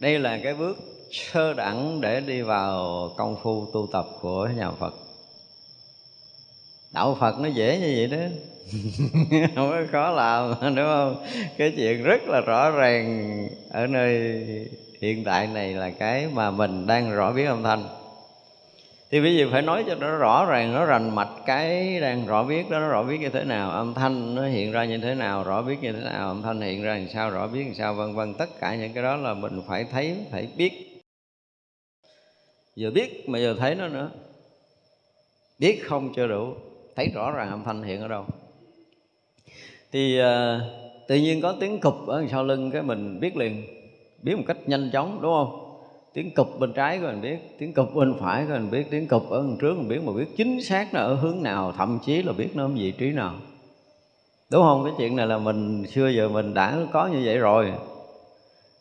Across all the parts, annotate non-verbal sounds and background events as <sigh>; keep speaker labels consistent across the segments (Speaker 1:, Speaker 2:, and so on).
Speaker 1: đây là cái bước sơ đẳng để đi vào công phu tu tập của nhà phật. Đạo phật nó dễ như vậy đó. <laughs> Không có khó làm, đúng không? Cái chuyện rất là rõ ràng ở nơi hiện tại này là cái mà mình đang rõ biết âm thanh thì bây giờ phải nói cho nó rõ ràng nó rành mạch cái đang rõ biết đó nó rõ biết như thế nào âm thanh nó hiện ra như thế nào rõ biết như thế nào âm thanh hiện ra làm sao rõ biết làm sao vân vân. Tất cả những cái đó là mình phải thấy phải biết. Vừa biết mà vừa thấy nó nữa. Biết không chưa đủ thấy rõ ràng âm thanh hiện ở đâu. Thì uh, tự nhiên có tiếng cụp ở sau lưng cái mình biết liền biết một cách nhanh chóng đúng không? Tiếng cụp bên trái của mình biết tiếng cụp bên phải của mình biết tiếng cụp ở đằng trước mình biết mà biết chính xác nó ở hướng nào thậm chí là biết nó ở vị trí nào. Đúng không? Cái chuyện này là mình xưa giờ mình đã có như vậy rồi.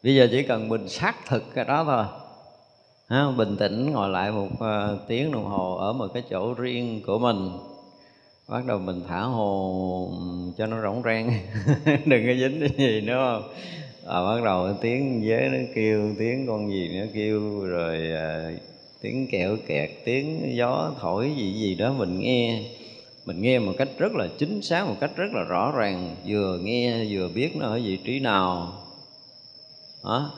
Speaker 1: Bây giờ chỉ cần mình xác thực cái đó thôi. Ha, bình tĩnh ngồi lại một uh, tiếng đồng hồ ở một cái chỗ riêng của mình. Bắt đầu mình thả hồ cho nó rỗng rang. <laughs> Đừng có dính cái gì nữa không? À, bắt đầu tiếng dế nó kêu tiếng con gì nó kêu rồi à, tiếng kẹo kẹt tiếng gió thổi gì gì đó mình nghe. Mình nghe một cách rất là chính xác một cách rất là rõ ràng vừa nghe vừa biết nó ở vị trí nào. Đó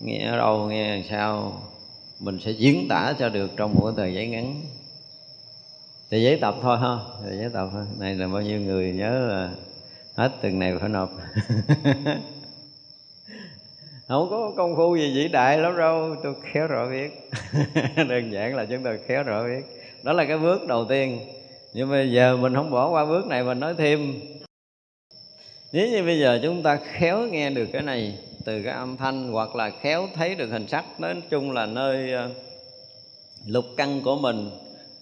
Speaker 1: nghe ở đâu nghe sao? Mình sẽ diễn tả cho được trong một cái giấy ngắn. Thì giấy tập thôi ha thì giấy tập thôi. Này là bao nhiêu người nhớ là hết từng này phải nộp. <laughs> không có công phu gì vĩ đại lắm đâu tôi khéo rõ biết <laughs> đơn giản là chúng tôi khéo rõ biết đó là cái bước đầu tiên. Nhưng bây giờ mình không bỏ qua bước này mình nói thêm. Nếu như bây giờ chúng ta khéo nghe được cái này từ cái âm thanh hoặc là khéo thấy được hình sắc nói chung là nơi ờ, lục căn của mình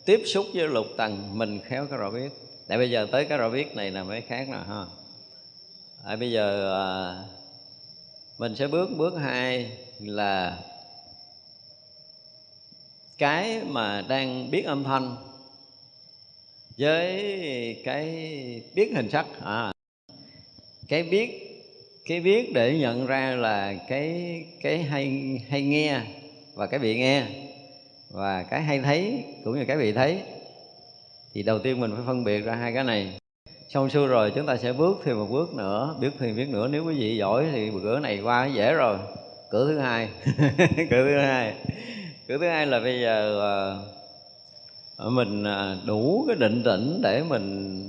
Speaker 1: tiếp xúc với lục tầng mình khéo cái rõ biết tại bây giờ tới cái rõ biết này là mới khác nè ha. À, bây giờ à, mình sẽ bước bước hai là cái mà đang biết âm thanh với cái biết hình sắc. À cái biết cái biết để nhận ra là cái cái hay hay nghe và cái bị nghe và cái hay thấy cũng như cái bị thấy. Thì đầu tiên mình phải phân biệt ra hai cái này xong xuôi rồi chúng ta sẽ bước thêm một bước nữa biết thêm biết nữa. Nếu quý vị giỏi thì cửa này qua dễ rồi. Cửa thứ hai. <laughs> Cửa thứ hai. Cửa thứ hai là bây giờ uh, mình ờ, đủ cái định tĩnh để mình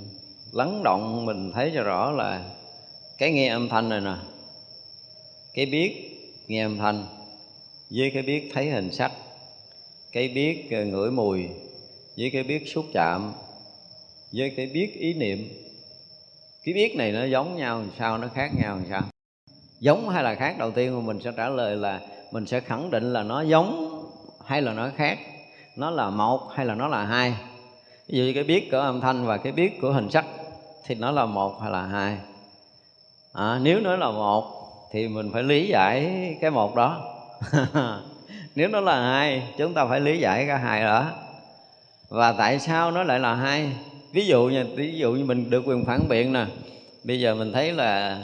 Speaker 1: lắng động mình thấy cho rõ là cái nghe âm thanh này nè cái biết nghe âm thanh với cái biết thấy hình sắc cái biết ờ, ngửi mùi với cái biết xúc chạm với cái biết ý niệm cái biết này nó giống nhau làm sao nó khác nhau làm sao? Giống hay là khác? Đầu tiên mà mình sẽ trả lời là mình sẽ khẳng định là nó giống hay là nó khác. Nó là một hay là nó là hai? Ví dụ như cái biết của âm thanh và cái biết của hình sắc thì nó là một hay là hai? À, nếu nó là một thì mình phải lý giải cái một đó. <laughs> Nếu nó là hai chúng ta phải lý giải cái hai đó. Và tại sao nó lại là hai? Ví dụ như ví dụ như mình được quyền phản biện nè. Bây giờ mình thấy là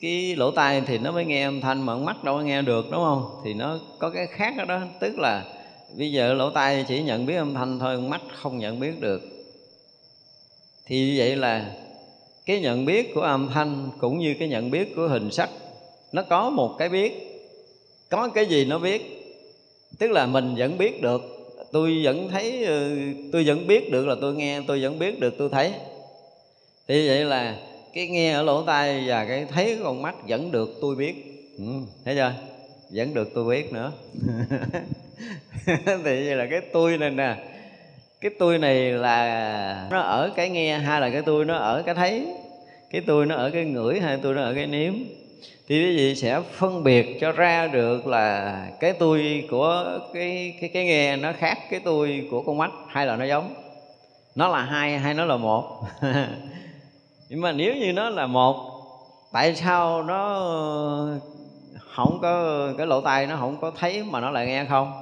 Speaker 1: cái lỗ tai thì nó mới nghe âm thanh mà mắt đâu có nghe được đúng không? Thì nó có cái khác đó, đó tức là bây giờ lỗ tai chỉ nhận biết âm thanh thôi mắt không nhận biết được. Thì vậy là cái nhận biết của âm thanh cũng như cái nhận biết của hình sắc nó có một cái biết có cái gì nó biết. Tức là mình vẫn biết được tôi vẫn thấy ừ, tôi vẫn biết được là tôi nghe tôi vẫn biết được tôi thấy. Thì vậy là cái nghe ở lỗ tai và cái thấy con mắt vẫn được tôi biết. Ừ, thấy chưa? Vẫn được tôi biết nữa. <laughs> Thì vậy là cái tôi này nè cái tôi này là nó ở cái nghe hay là cái tôi nó ở cái thấy cái tôi nó ở cái ngửi hay tôi nó ở cái nếm thì quý vị sẽ phân biệt cho ra được là cái tôi của cái cái cái nghe nó khác cái tôi của con mắt hay là nó giống. Nó là hai hay nó là một? <laughs> Nhưng mà nếu như nó là một tại sao nó không có cái lỗ tai nó không có thấy mà nó lại nghe không?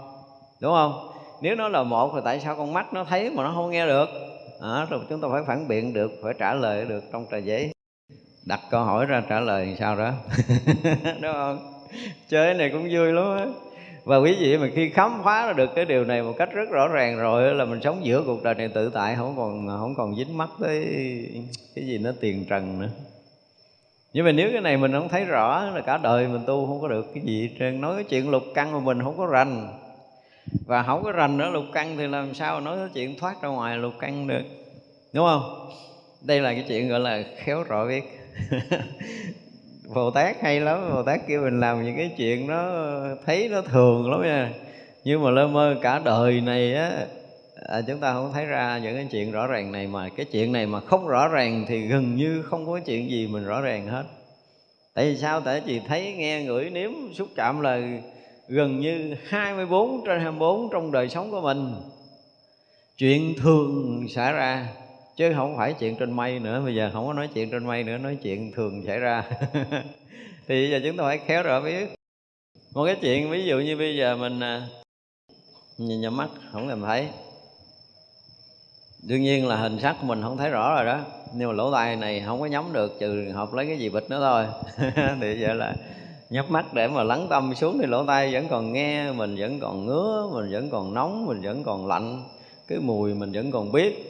Speaker 1: Đúng không? Nếu nó là một thì tại sao con mắt nó thấy mà nó không nghe được? À, rồi chúng ta phải phản biện được phải trả lời được trong trà giấy đặt câu hỏi ra trả lời sao đó. <laughs> Đúng không? Chơi này cũng vui lắm á. Và quý vị mà khi khám phá ra được cái điều này một cách rất rõ ràng rồi là mình sống giữa cuộc đời này tự tại, không còn không còn dính mắc tới cái gì nó tiền trần nữa. Nhưng mà nếu cái này mình không thấy rõ là cả đời mình tu không có được cái gì trơn. Nói cái chuyện lục căn mà mình không có rành. Và không có rành nữa lục căn thì làm sao nói cái chuyện thoát ra ngoài lục căn được? Đúng không? Đây là cái chuyện gọi là khéo rõ biết. <laughs> Bồ Tát hay lắm Bồ Tát kêu mình làm những cái chuyện nó thấy nó thường lắm nha. Nhưng mà lơ mơ cả đời này á à, chúng ta không thấy ra những cái chuyện rõ ràng này mà cái chuyện này mà không rõ ràng thì gần như không có chuyện gì mình rõ ràng hết. Tại vì sao? Tại vì thấy nghe ngửi nếm xúc chạm là gần như 24 trên 24 trong đời sống của mình. Chuyện thường xảy ra chứ không phải chuyện trên mây nữa, bây giờ không có nói chuyện trên mây nữa, nói chuyện thường xảy ra. <laughs> Thì bây giờ chúng ta phải khéo rõ biết. Một cái chuyện, ví dụ như bây giờ mình à, nhìn nhắm mắt không làm thấy. Đương nhiên là hình sắc của mình không thấy rõ rồi đó. Nhưng mà lỗ tai này không có nhắm được, trừ học lấy cái gì bịch nữa thôi. <laughs> Thì vậy là nhắm mắt để mà lắng tâm xuống thì lỗ tai vẫn còn nghe, mình vẫn còn ngứa, mình vẫn còn nóng, mình vẫn còn lạnh. Cái mùi mình vẫn còn biết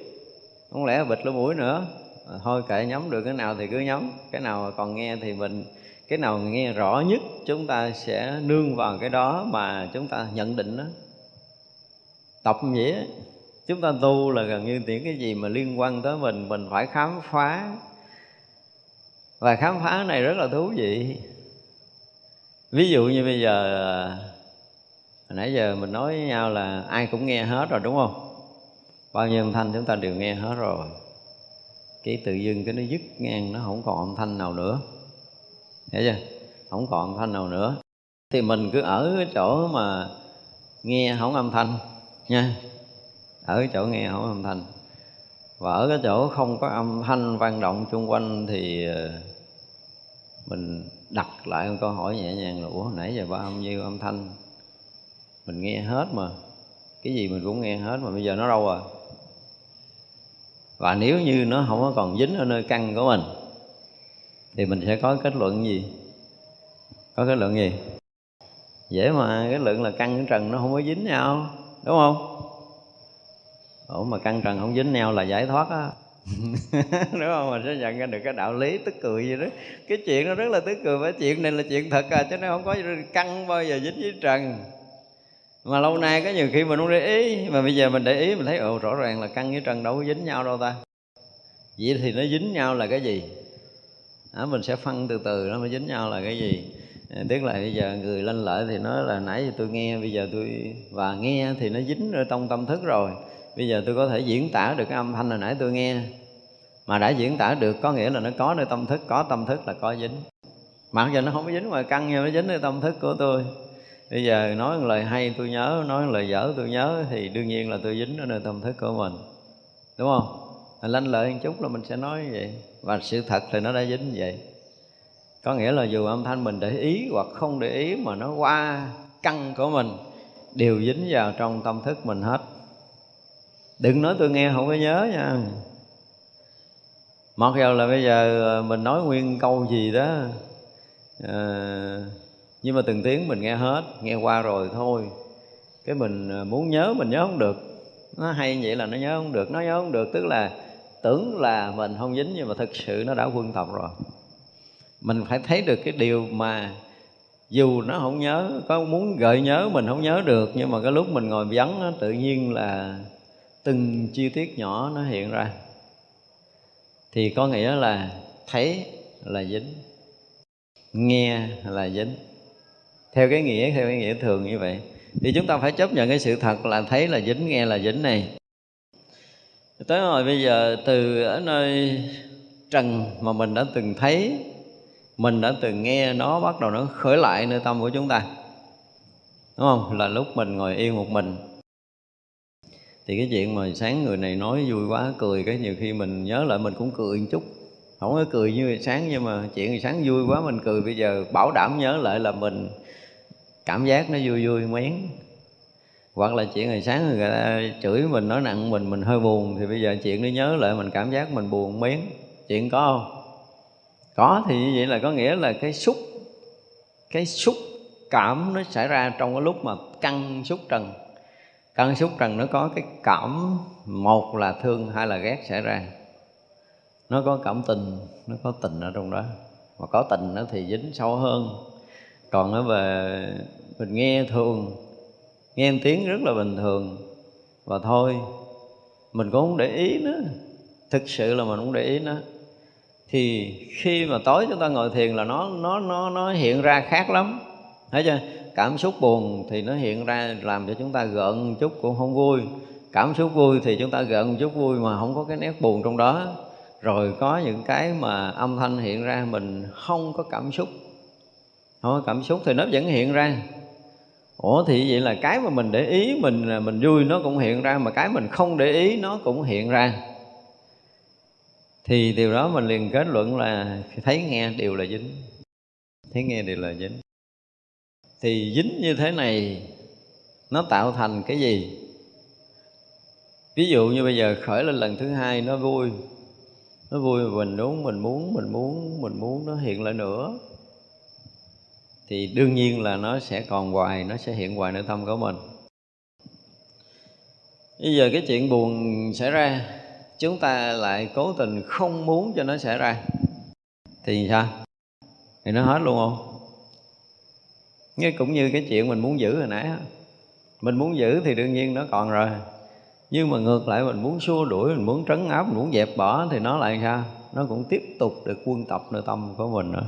Speaker 1: không lẽ bịch lỗ mũi nữa? À, thôi kệ nhắm được cái nào thì cứ nhắm cái nào còn nghe thì mình cái nào nghe rõ nhất chúng ta sẽ nương vào cái đó mà chúng ta nhận định đó tập nghĩa chúng ta tu là gần như những cái gì mà liên quan tới mình mình phải khám phá. Và khám phá này rất là thú vị. Ví dụ như bây giờ à, hồi nãy giờ mình nói với nhau là ai cũng nghe hết rồi đúng không? Bao nhiêu âm thanh chúng ta đều nghe hết rồi. Cái tự dưng cái nó dứt ngang, nó không còn âm thanh nào nữa. Hiểu chưa? Không còn âm thanh nào nữa. Thì mình cứ ở cái chỗ mà nghe không âm thanh nha. Ở cái chỗ nghe không âm thanh. Và ở cái chỗ không có âm thanh vang động xung quanh thì ờ, mình đặt lại một câu hỏi nhẹ nhàng là, ủa nãy giờ ba âm nhiêu âm thanh? Mình nghe hết mà. Cái gì mình cũng nghe hết mà, bây giờ nó đâu rồi và nếu như nó không có còn dính ở nơi căn của mình, thì mình sẽ có kết luận gì? Có kết luận gì? Dễ mà cái lượng là căn trần nó không có dính nhau, đúng không? Ủa, mà căn trần không dính nhau là giải thoát á. <laughs> Đúng không? Mình sẽ nhận ra được cái đạo lý tức cười gì đó. Cái chuyện nó rất là tức cười với chuyện này là chuyện thật à chứ nó không có căn bao giờ dính với trần mà lâu nay có nhiều khi mình không để ý mà bây giờ mình để ý mình thấy ồ rõ ràng là căn với trần đâu có dính nhau đâu ta. Vậy thì nó dính nhau là cái gì? Đó, mình sẽ phân từ từ nó mới dính nhau là cái gì? À, tức là bây giờ người lên lợi thì nói là nãy giờ tôi nghe bây giờ tôi và nghe thì nó dính ở trong tâm thức rồi. Bây giờ tôi có thể diễn tả được cái âm thanh hồi nãy tôi nghe mà đã diễn tả được có nghĩa là nó có nơi tâm thức có tâm thức là có dính. Mặc dù nó không có dính ngoài căn nhưng nó dính nơi tâm thức của tôi bây giờ nói một lời hay tôi nhớ nói một lời dở tôi nhớ thì đương nhiên là tôi dính ở nơi tâm thức của mình. Đúng không? Lanh lợi một chút là mình sẽ nói như vậy. Và sự thật thì nó đã dính như vậy. Có nghĩa là dù âm thanh mình để ý hoặc không để ý mà nó qua căn của mình đều dính vào trong tâm thức mình hết. Đừng nói tôi nghe không có nhớ nha. Mặc dù là bây giờ ờ, mình nói nguyên câu gì đó à, nhưng mà từng tiếng mình nghe hết, nghe qua rồi thôi. Cái mình à, muốn nhớ, mình nhớ không được. Nó hay vậy là nó nhớ không được, nó nhớ không được. Tức là tưởng là mình không dính, nhưng mà thực sự nó đã quân tập rồi. Mình phải thấy được cái điều mà dù nó không nhớ, có muốn gợi nhớ mình không nhớ được, nhưng mà cái lúc mình ngồi vắng tự nhiên là từng chi tiết nhỏ nó hiện ra. Thì có nghĩa là thấy là dính, nghe là dính theo cái nghĩa, theo cái nghĩa thường như vậy. Thì chúng ta phải chấp nhận cái sự thật là thấy là dính, nghe là dính này. Tới rồi bây giờ, từ ở nơi trần mà mình đã từng thấy, mình đã từng nghe nó bắt đầu nó khởi lại nơi tâm của chúng ta. Đúng không? Là lúc mình ngồi yên một mình. Thì cái chuyện mà sáng người này nói vui quá, cười, cái nhiều khi mình nhớ lại mình cũng cười một chút. Không có cười như sáng, nhưng mà chuyện sáng vui quá mình cười. Bây giờ bảo đảm nhớ lại là mình cảm giác nó vui vui mén. Hoặc là chuyện ngày sáng người ta chửi mình, nói nặng mình mình hơi buồn, thì bây giờ chuyện nó nhớ lại, mình cảm giác mình buồn, mén. Chuyện có không? Có thì như vậy là có nghĩa là cái xúc cái xúc cảm nó xảy ra trong cái lúc mà căng xúc trần. Căng xúc trần nó có cái cảm một là thương, hai là ghét xảy ra. Nó có cảm tình, nó có tình ở trong đó. Mà có tình nó thì dính sâu hơn. Còn nó về mình nghe thường, nghe tiếng rất là bình thường. Và thôi, mình cũng không để ý nữa. Thực sự là mình không để ý nữa. Thì khi mà tối chúng ta ngồi thiền là nó nó nó nó hiện ra khác lắm. Thấy chưa? Cảm xúc buồn thì nó hiện ra làm cho chúng ta gợn chút cũng không vui. Cảm xúc vui thì chúng ta gợn chút vui mà không có cái nét buồn trong đó. Rồi có những cái mà âm thanh hiện ra, mình không có cảm xúc. Không có cảm xúc thì nó vẫn hiện ra ủa, thì vậy là cái mà mình để ý mình mình vui nó cũng hiện ra, mà cái mình không để ý nó cũng hiện ra. Thì điều đó mình liền kết luận là thấy nghe đều là dính. Thấy nghe đều là dính. Thì dính như thế này, nó tạo thành cái gì? Ví dụ như bây giờ khởi lên lần thứ hai, nó vui. Nó vui, mình muốn mình muốn mình muốn mình muốn, nó hiện lại nữa thì đương nhiên là nó sẽ còn hoài, nó sẽ hiện hoài nơi tâm của mình. Bây giờ cái chuyện buồn xảy ra, chúng ta lại cố tình không muốn cho nó xảy ra. Thì sao? Thì nó hết luôn không? Nghe cũng như cái chuyện mình muốn giữ hồi nãy mình muốn giữ thì đương nhiên nó còn rồi. Nhưng mà ngược lại, mình muốn xua đuổi, mình muốn trấn áp, mình muốn dẹp bỏ thì nó lại sao? Nó cũng tiếp tục được quân tập nội tâm của mình nữa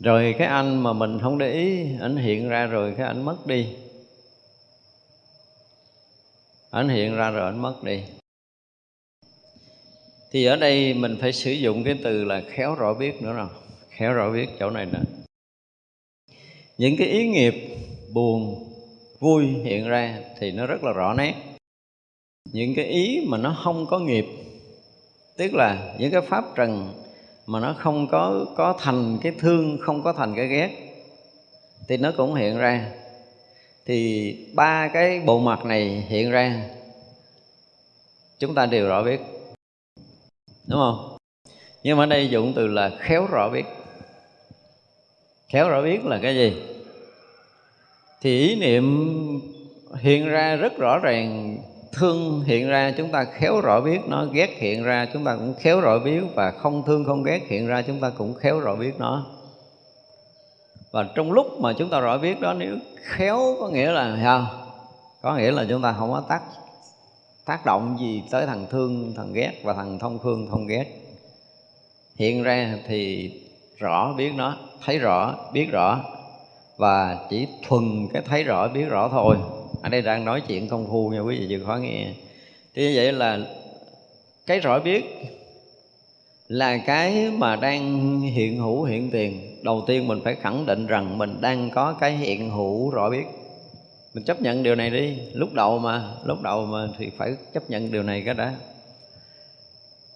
Speaker 1: rồi cái anh mà mình không để ý, ảnh hiện ra rồi cái ảnh mất đi. Ảnh hiện ra rồi ảnh mất đi. Thì ở đây mình phải sử dụng cái từ là khéo rõ biết nữa rồi khéo rõ biết chỗ này nè. những cái ý nghiệp buồn, vui hiện ra thì nó rất là rõ nét. Những cái ý mà nó không có nghiệp, tức là những cái pháp trần mà nó không có có thành cái thương, không có thành cái ghét. Thì nó cũng hiện ra. Thì ba cái bộ mặt này hiện ra. Chúng ta đều rõ biết. Đúng không? Nhưng mà ở đây dụng từ là khéo rõ biết. Khéo rõ biết là cái gì? Thì ý niệm hiện ra rất rõ ràng thương hiện ra, chúng ta khéo rõ biết nó, ghét hiện ra, chúng ta cũng khéo rõ biết, và không thương không ghét hiện ra, chúng ta cũng khéo rõ biết nó. Và trong lúc mà chúng ta rõ biết đó, nếu khéo có nghĩa là sao có nghĩa là chúng ta không có tác tác động gì tới thằng thương, thằng ghét và thằng thông thương thông ghét. Hiện ra thì rõ biết nó, thấy rõ, biết rõ, và chỉ thuần cái thấy rõ, biết rõ thôi ở đây đang nói chuyện công phu nha, quý vị chưa khó nghe. Thì như vậy là cái rõ biết là cái mà đang hiện hữu hiện tiền, đầu tiên mình phải khẳng định rằng mình đang có cái hiện hữu rõ biết. Mình chấp nhận điều này đi. Lúc đầu mà, lúc đầu mà thì phải chấp nhận điều này cái đó.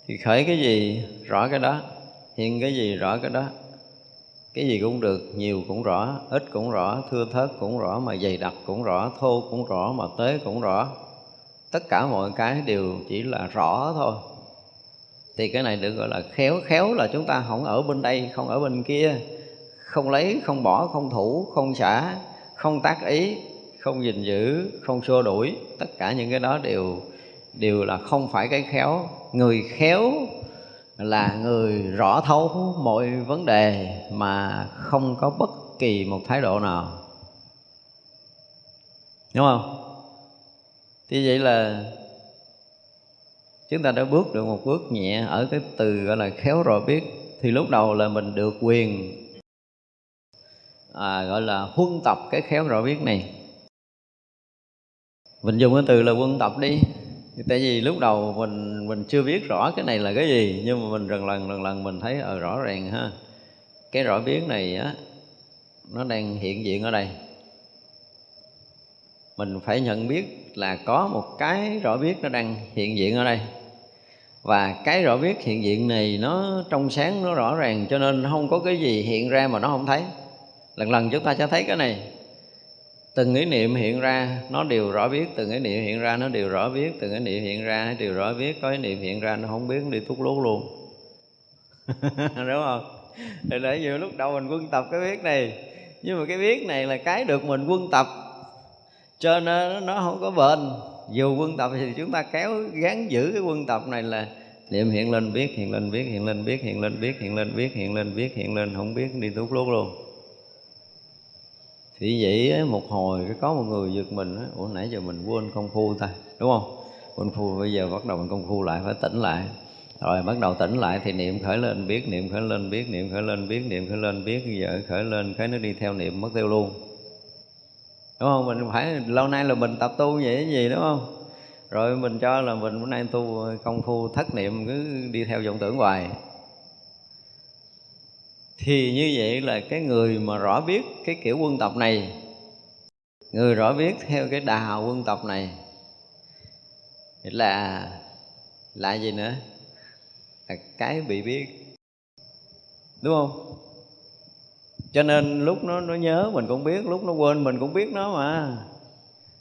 Speaker 1: Thì khởi cái gì, rõ cái đó. Hiện cái gì, rõ cái đó cái gì cũng được, nhiều cũng rõ, ít cũng rõ, thưa thớt cũng rõ, mà dày đặc cũng rõ, thô cũng rõ, mà tế cũng rõ. Tất cả mọi cái đều chỉ là rõ thôi. Thì cái này được gọi là khéo khéo là chúng ta không ở bên đây, không ở bên kia. Không lấy, không bỏ, không thủ, không xả, không tác ý, không gìn giữ, không xua đuổi. Tất cả những cái đó đều đều là không phải cái khéo. Người khéo là người rõ thấu mọi vấn đề mà không có bất kỳ một thái độ nào. Đúng không? Thì vậy là chúng ta đã bước được một bước nhẹ ở cái từ gọi là khéo rõ biết thì lúc đầu là mình được quyền à, gọi là huân tập cái khéo rõ biết này. Mình dùng cái từ là quân tập đi tại vì lúc đầu mình mình chưa biết rõ cái này là cái gì, nhưng mà mình lần lần lần lần mình thấy ở rõ ràng ha. Cái rõ biết này á, nó đang hiện diện ở đây. Mình phải nhận biết là có một cái rõ biết nó đang hiện diện ở đây. Và cái rõ biết hiện diện này nó trong sáng nó rõ ràng, cho nên không có cái gì hiện ra mà nó không thấy. Lần lần chúng ta sẽ thấy cái này từng ý niệm hiện ra, nó đều rõ biết. Từng ý niệm hiện ra, nó đều rõ biết. Từng ý niệm hiện ra, nó đều rõ biết. Có ý niệm hiện ra, nó không biết, nó đi thuốc lút luôn. <laughs> Đúng không? Thì để nhiều lúc đầu mình quân tập cái biết này, nhưng mà cái biết này là cái được mình quân tập. Cho nên nó không có bền. Dù quân tập thì chúng ta kéo gắn giữ cái quân tập này là niệm hiện lên biết hiện lên biết hiện lên biết hiện lên biết hiện lên biết hiện lên biết hiện lên, không biết, đi tút lút luôn thì vậy một hồi có một người giật mình ủa, nãy giờ mình quên công phu ta, đúng không? Quên phu, bây giờ bắt đầu mình công phu lại, phải tỉnh lại. Rồi bắt đầu tỉnh lại thì niệm khởi lên, biết, niệm khởi lên, biết, niệm khởi lên, biết, niệm khởi lên, biết, giờ khởi lên, cái nó đi theo niệm, mất tiêu luôn. Đúng không? Mình phải, lâu nay là mình tập tu vậy cái gì, đúng không? Rồi mình cho là mình bữa nay tu công phu thất niệm, cứ đi theo vọng tưởng hoài thì như vậy là cái người mà rõ biết cái kiểu quân tập này, người rõ biết theo cái đà quân tập này, là là gì nữa? Là cái bị biết, đúng không? Cho nên lúc nó nó nhớ mình cũng biết, lúc nó quên mình cũng biết nó mà.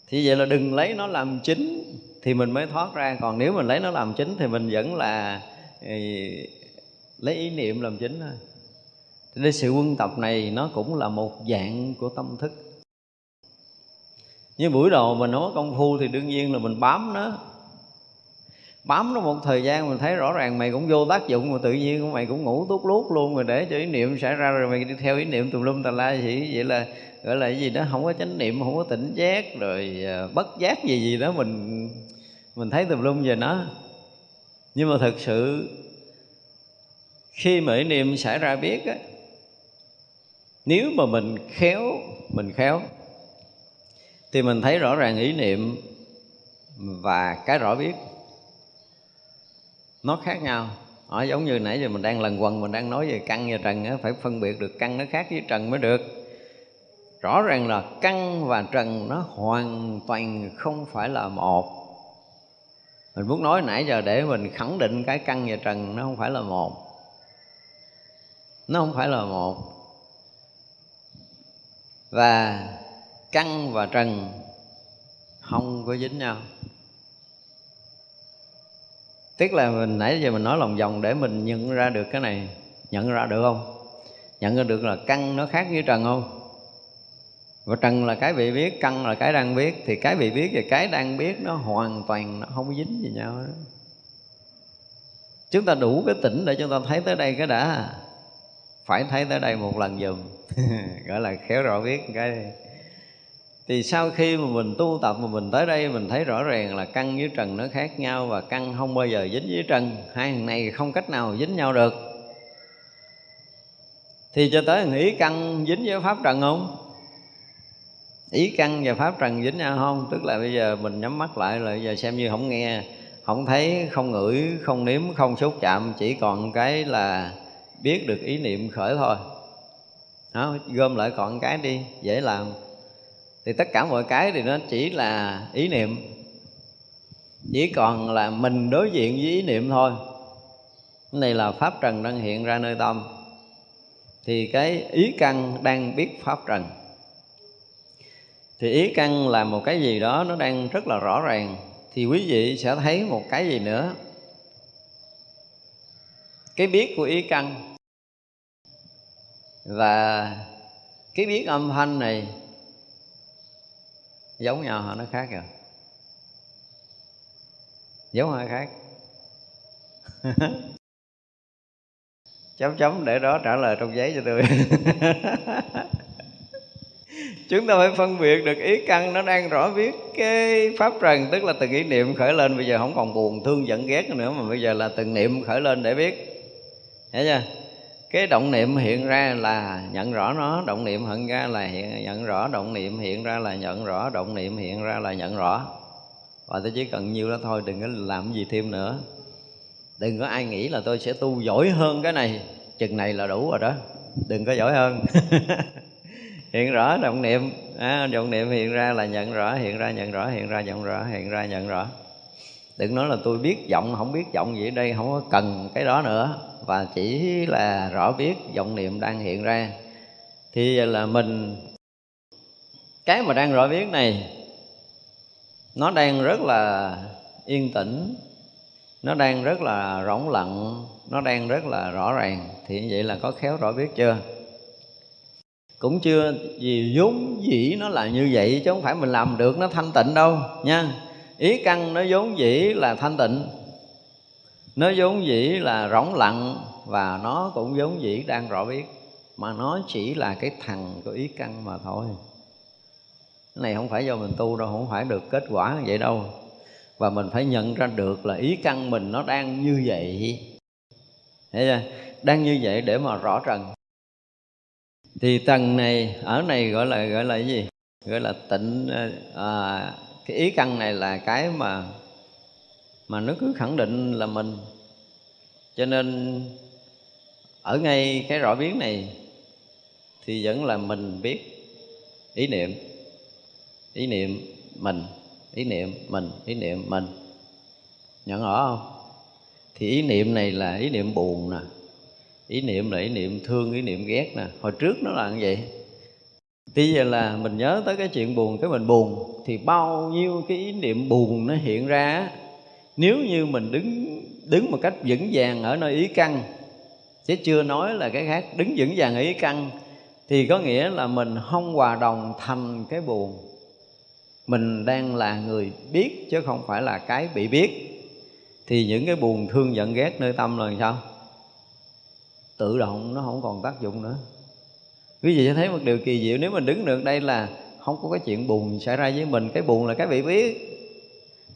Speaker 1: Thì vậy là đừng lấy nó làm chính thì mình mới thoát ra. Còn nếu mình lấy nó làm chính thì mình vẫn là lấy ý niệm làm chính thôi nên sự quân tập này nó cũng là một dạng của tâm thức. Như buổi đầu mình nói công phu thì đương nhiên là mình bám nó. Bám nó một thời gian mình thấy rõ ràng mày cũng vô tác dụng mà tự nhiên mày cũng ngủ tốt lút luôn rồi để cho ý niệm xảy ra rồi mày đi theo ý niệm tùm lum tà la gì vậy là, gọi là cái gì đó, không có chánh niệm, không có tỉnh giác rồi à, bất giác gì gì đó mình mình thấy tùm lum về nó. Nhưng mà thật sự khi mà ý niệm xảy ra biết á nếu mà mình khéo mình khéo thì mình thấy rõ ràng ý niệm và cái rõ biết. Nó khác nhau. Ở giống như nãy giờ mình đang lần quần mình đang nói về căn và trần á, phải phân biệt được căn nó khác với trần mới được. Rõ ràng là căn và trần nó hoàn toàn không phải là một. Mình muốn nói nãy giờ để mình khẳng định cái căn và trần nó không phải là một. Nó không phải là một và căn và trần không có dính nhau. Tức là mình, nãy giờ mình nói lòng vòng để mình nhận ra được cái này, nhận ra được không? Nhận ra được là căn nó khác với trần không? Và trần là cái bị biết căn là cái đang biết. Thì cái bị biết và cái đang biết nó hoàn toàn nó không dính gì nhau đó. Chúng ta đủ cái tỉnh để chúng ta thấy tới đây cái đã phải thấy tới đây một lần dùm <laughs> gọi là khéo rõ biết cái. Đi. thì sau khi mà mình tu tập mà mình tới đây, mình thấy rõ ràng là căn với trần nó khác nhau và căn không bao giờ dính với trần. Hai thằng này không cách nào dính nhau được. Thì cho tới nghĩ căn dính với pháp trần không? Ý căn và pháp trần dính nhau không? Tức là bây giờ mình nhắm mắt lại là giờ xem như không nghe, không thấy, không ngửi, không nếm, không xúc chạm. Chỉ còn cái là biết được ý niệm khởi thôi. Đó, gom lại còn cái đi dễ làm. Thì tất cả mọi cái thì nó chỉ là ý niệm. Chỉ còn là mình đối diện với ý niệm thôi. Cái này là pháp trần đang hiện ra nơi tâm. Thì cái ý căn đang biết pháp trần. Thì ý căn là một cái gì đó nó đang rất là rõ ràng. Thì quý vị sẽ thấy một cái gì nữa cái biết của ý căn. Và cái biết âm thanh này giống nhau hả nó khác rồi. Giống hay khác? <laughs> Chấm chấm để đó trả lời trong giấy cho tôi. <laughs> Chúng ta phải phân biệt được ý căn, nó đang rõ biết cái pháp trần, tức là từng ý niệm khởi lên. Bây giờ không còn buồn thương giận ghét nữa, mà bây giờ là từng niệm khởi lên để biết thấy chưa? Cái động niệm hiện ra là nhận rõ nó động niệm hiện ra là hiện nhận rõ động niệm hiện ra là nhận rõ động niệm hiện ra là nhận rõ. Và tôi chỉ cần nhiêu đó thôi đừng có làm gì thêm nữa. Đừng có ai nghĩ là tôi sẽ tu giỏi hơn cái này. Chừng này là đủ rồi đó. Đừng có giỏi hơn. <laughs> Hiện rõ động niệm. À, động niệm hiện ra là nhận rõ hiện ra nhận rõ hiện ra nhận rõ hiện ra nhận rõ. Đừng nói là tôi biết giọng không biết giọng gì ở đây không có cần cái đó nữa và chỉ là rõ biết vọng niệm đang hiện ra. Thì là mình, cái mà đang rõ biết này, nó đang rất là yên tĩnh, nó đang rất là rỗng lặng, nó đang rất là rõ ràng. Thì như vậy là có khéo rõ biết chưa? Cũng chưa vì vốn dĩ nó là như vậy, chứ không phải mình làm được nó thanh tịnh đâu, nha. Ý căn nó vốn dĩ là thanh tịnh nó vốn dĩ là rỗng lặng và nó cũng vốn dĩ đang rõ biết mà nó chỉ là cái thằng của ý căn mà thôi. Cái này không phải do mình tu đâu không phải được kết quả như vậy đâu. Và mình phải nhận ra được là ý căn mình nó đang như vậy. Thấy chưa? đang như vậy để mà rõ trần. Thì tầng này ở này gọi là gọi là cái gì? Gọi là tịnh à, cái ý căn này là cái mà mà nó cứ khẳng định là mình. Cho nên, ở ngay cái rõ biến này, thì vẫn là mình biết ý niệm. Ý niệm mình, ý niệm mình, ý niệm mình. Nhận rõ không? Thì ý niệm này là ý niệm buồn nè. Ý niệm là ý niệm thương, ý niệm ghét nè. Hồi trước nó là như vậy. Bây giờ là mình nhớ tới cái chuyện buồn, cái mình buồn, thì bao nhiêu cái ý niệm buồn nó hiện ra nếu như mình đứng đứng một cách vững vàng ở nơi ý căn chứ chưa nói là cái khác, đứng vững vàng ở ý căn, thì có nghĩa là mình không hòa đồng thành cái buồn. Mình đang là người biết chứ không phải là cái bị biết. Thì những cái buồn thương giận ghét nơi tâm là sao? Tự động nó không còn tác dụng nữa. Quý vị sẽ thấy một điều kỳ diệu, nếu mình đứng được đây là không có cái chuyện buồn xảy ra với mình, cái buồn là cái bị biết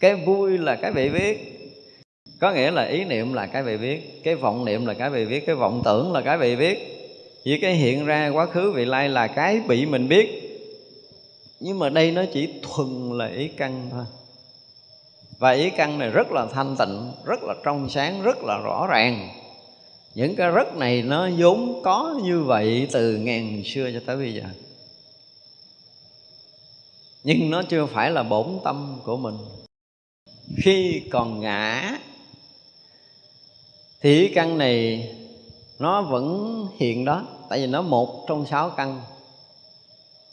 Speaker 1: cái vui là cái bị biết. Có nghĩa là ý niệm là cái bị biết, cái vọng niệm là cái bị biết, cái vọng tưởng là cái bị biết. Vì cái hiện ra quá khứ, vị lai là cái bị mình biết. Nhưng mà đây nó chỉ thuần là ý căn thôi. Và ý căn này rất là thanh tịnh, rất là trong sáng, rất là rõ ràng. Những cái rất này nó vốn có như vậy từ ngàn xưa cho tới bây giờ. Nhưng nó chưa phải là bổn tâm của mình khi còn ngã, thì ý căn này nó vẫn hiện đó. Tại vì nó một trong sáu căn.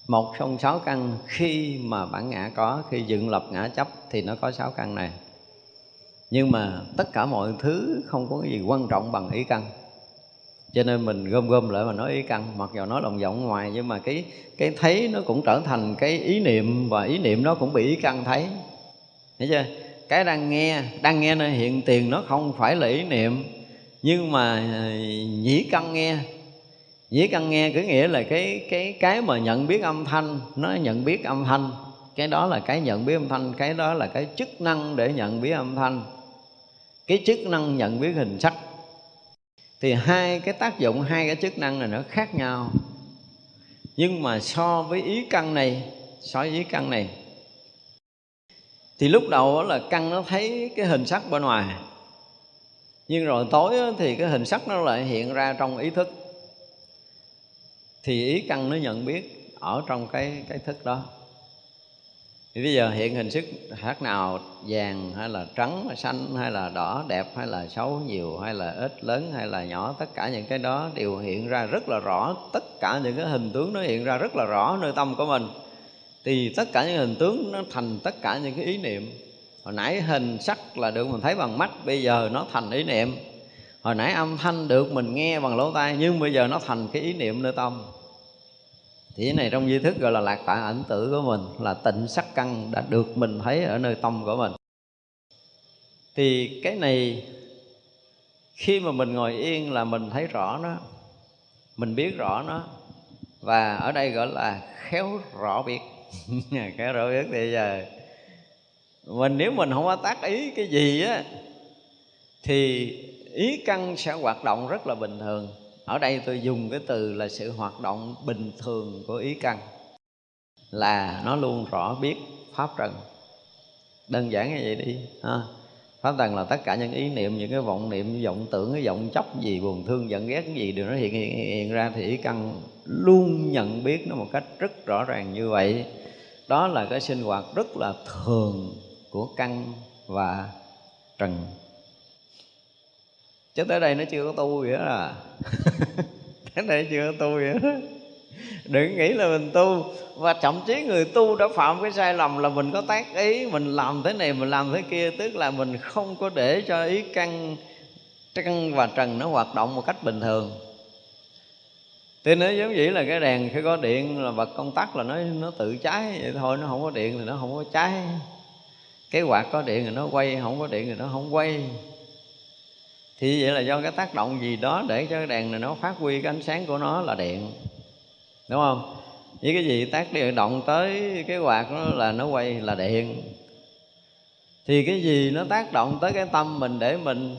Speaker 1: Một trong sáu căn, khi mà bản ngã có, khi dựng lập ngã chấp thì nó có sáu căn này. Nhưng mà tất cả mọi thứ không có cái gì quan trọng bằng ý căn. Cho nên mình gom gom lại mà nói ý căn. Mặc dù nói đồng giọng ngoài, nhưng mà cái cái thấy nó cũng trở thành cái ý niệm và ý niệm nó cũng bị ý căn thấy thấy chưa? Cái đang nghe đang nghe nơi hiện tiền nó không phải là ý niệm. Nhưng mà ờ, nhĩ căn nghe. Nhĩ căn nghe cứ nghĩa là cái cái cái mà nhận biết âm thanh, nó nhận biết âm thanh. Cái đó là cái nhận biết âm thanh, cái đó là cái chức năng để nhận biết âm thanh. Cái chức năng nhận biết hình sắc. Thì hai cái tác dụng, hai cái chức năng này nó khác nhau. Nhưng mà so với ý căn này, so với ý căn này thì lúc đầu là căn nó thấy cái hình sắc bên ngoài. Nhưng rồi tối thì cái hình sắc nó lại hiện ra trong ý thức. Thì ý căn nó nhận biết ở trong cái cái thức đó. Thì bây giờ hiện hình sức khác nào, vàng hay là trắng hay xanh hay là đỏ, đẹp hay là xấu, nhiều hay là ít, lớn hay là nhỏ, tất cả những cái đó đều hiện ra rất là rõ. Tất cả những cái hình tướng nó hiện ra rất là rõ nơi tâm của mình thì tất cả những hình tướng nó thành tất cả những cái ý niệm. Hồi nãy hình sắc là được mình thấy bằng mắt, bây giờ nó thành ý niệm. Hồi nãy âm thanh được mình nghe bằng lỗ tai, nhưng bây giờ nó thành cái ý niệm nơi tâm. Thì cái này trong di thức gọi là lạc tại ảnh tử của mình, là tịnh sắc căn đã được mình thấy ở nơi tâm của mình. Thì cái này, khi mà mình ngồi yên là mình thấy rõ nó, mình biết rõ nó, và ở đây gọi là khéo rõ biết <laughs> cái rõ biết thì giờ. Mình nếu mình không có tác ý cái gì á, thì ý căn sẽ hoạt động rất là bình thường. Ở đây tôi dùng cái từ là sự hoạt động bình thường của ý căn, là nó luôn rõ biết pháp trần. Đơn giản như vậy đi, ha pháp trần là tất cả những ý niệm những cái vọng niệm vọng tưởng cái vọng chấp gì buồn thương giận ghét cái gì đều nó hiện, hiện, hiện ra thì ý căn luôn nhận biết nó một cách rất rõ ràng như vậy. Đó là cái sinh hoạt rất là thường của căn và trần. Chứ tới đây nó chưa có tu vậy đó à. <laughs> Tới đây chưa có tu vậy đó đừng nghĩ là mình tu. Và thậm chí người tu đã phạm cái sai lầm là mình có tác ý, mình làm thế này, mình làm thế kia. Tức là mình không có để cho ý căn căn và trần nó hoạt động một cách bình thường. Thì nó giống vậy là cái đèn khi có điện là bật công tắc là nó nó tự cháy. Vậy thôi, nó không có điện thì nó không có cháy. Cái quạt có điện thì nó quay, không có điện thì nó không quay. Thì vậy là do cái tác động gì đó để cho cái đèn này nó phát huy cái ánh sáng của nó là điện đúng không? Với cái gì tác điện động tới cái quạt nó là nó quay là điện. Thì cái gì nó tác động tới cái tâm mình để mình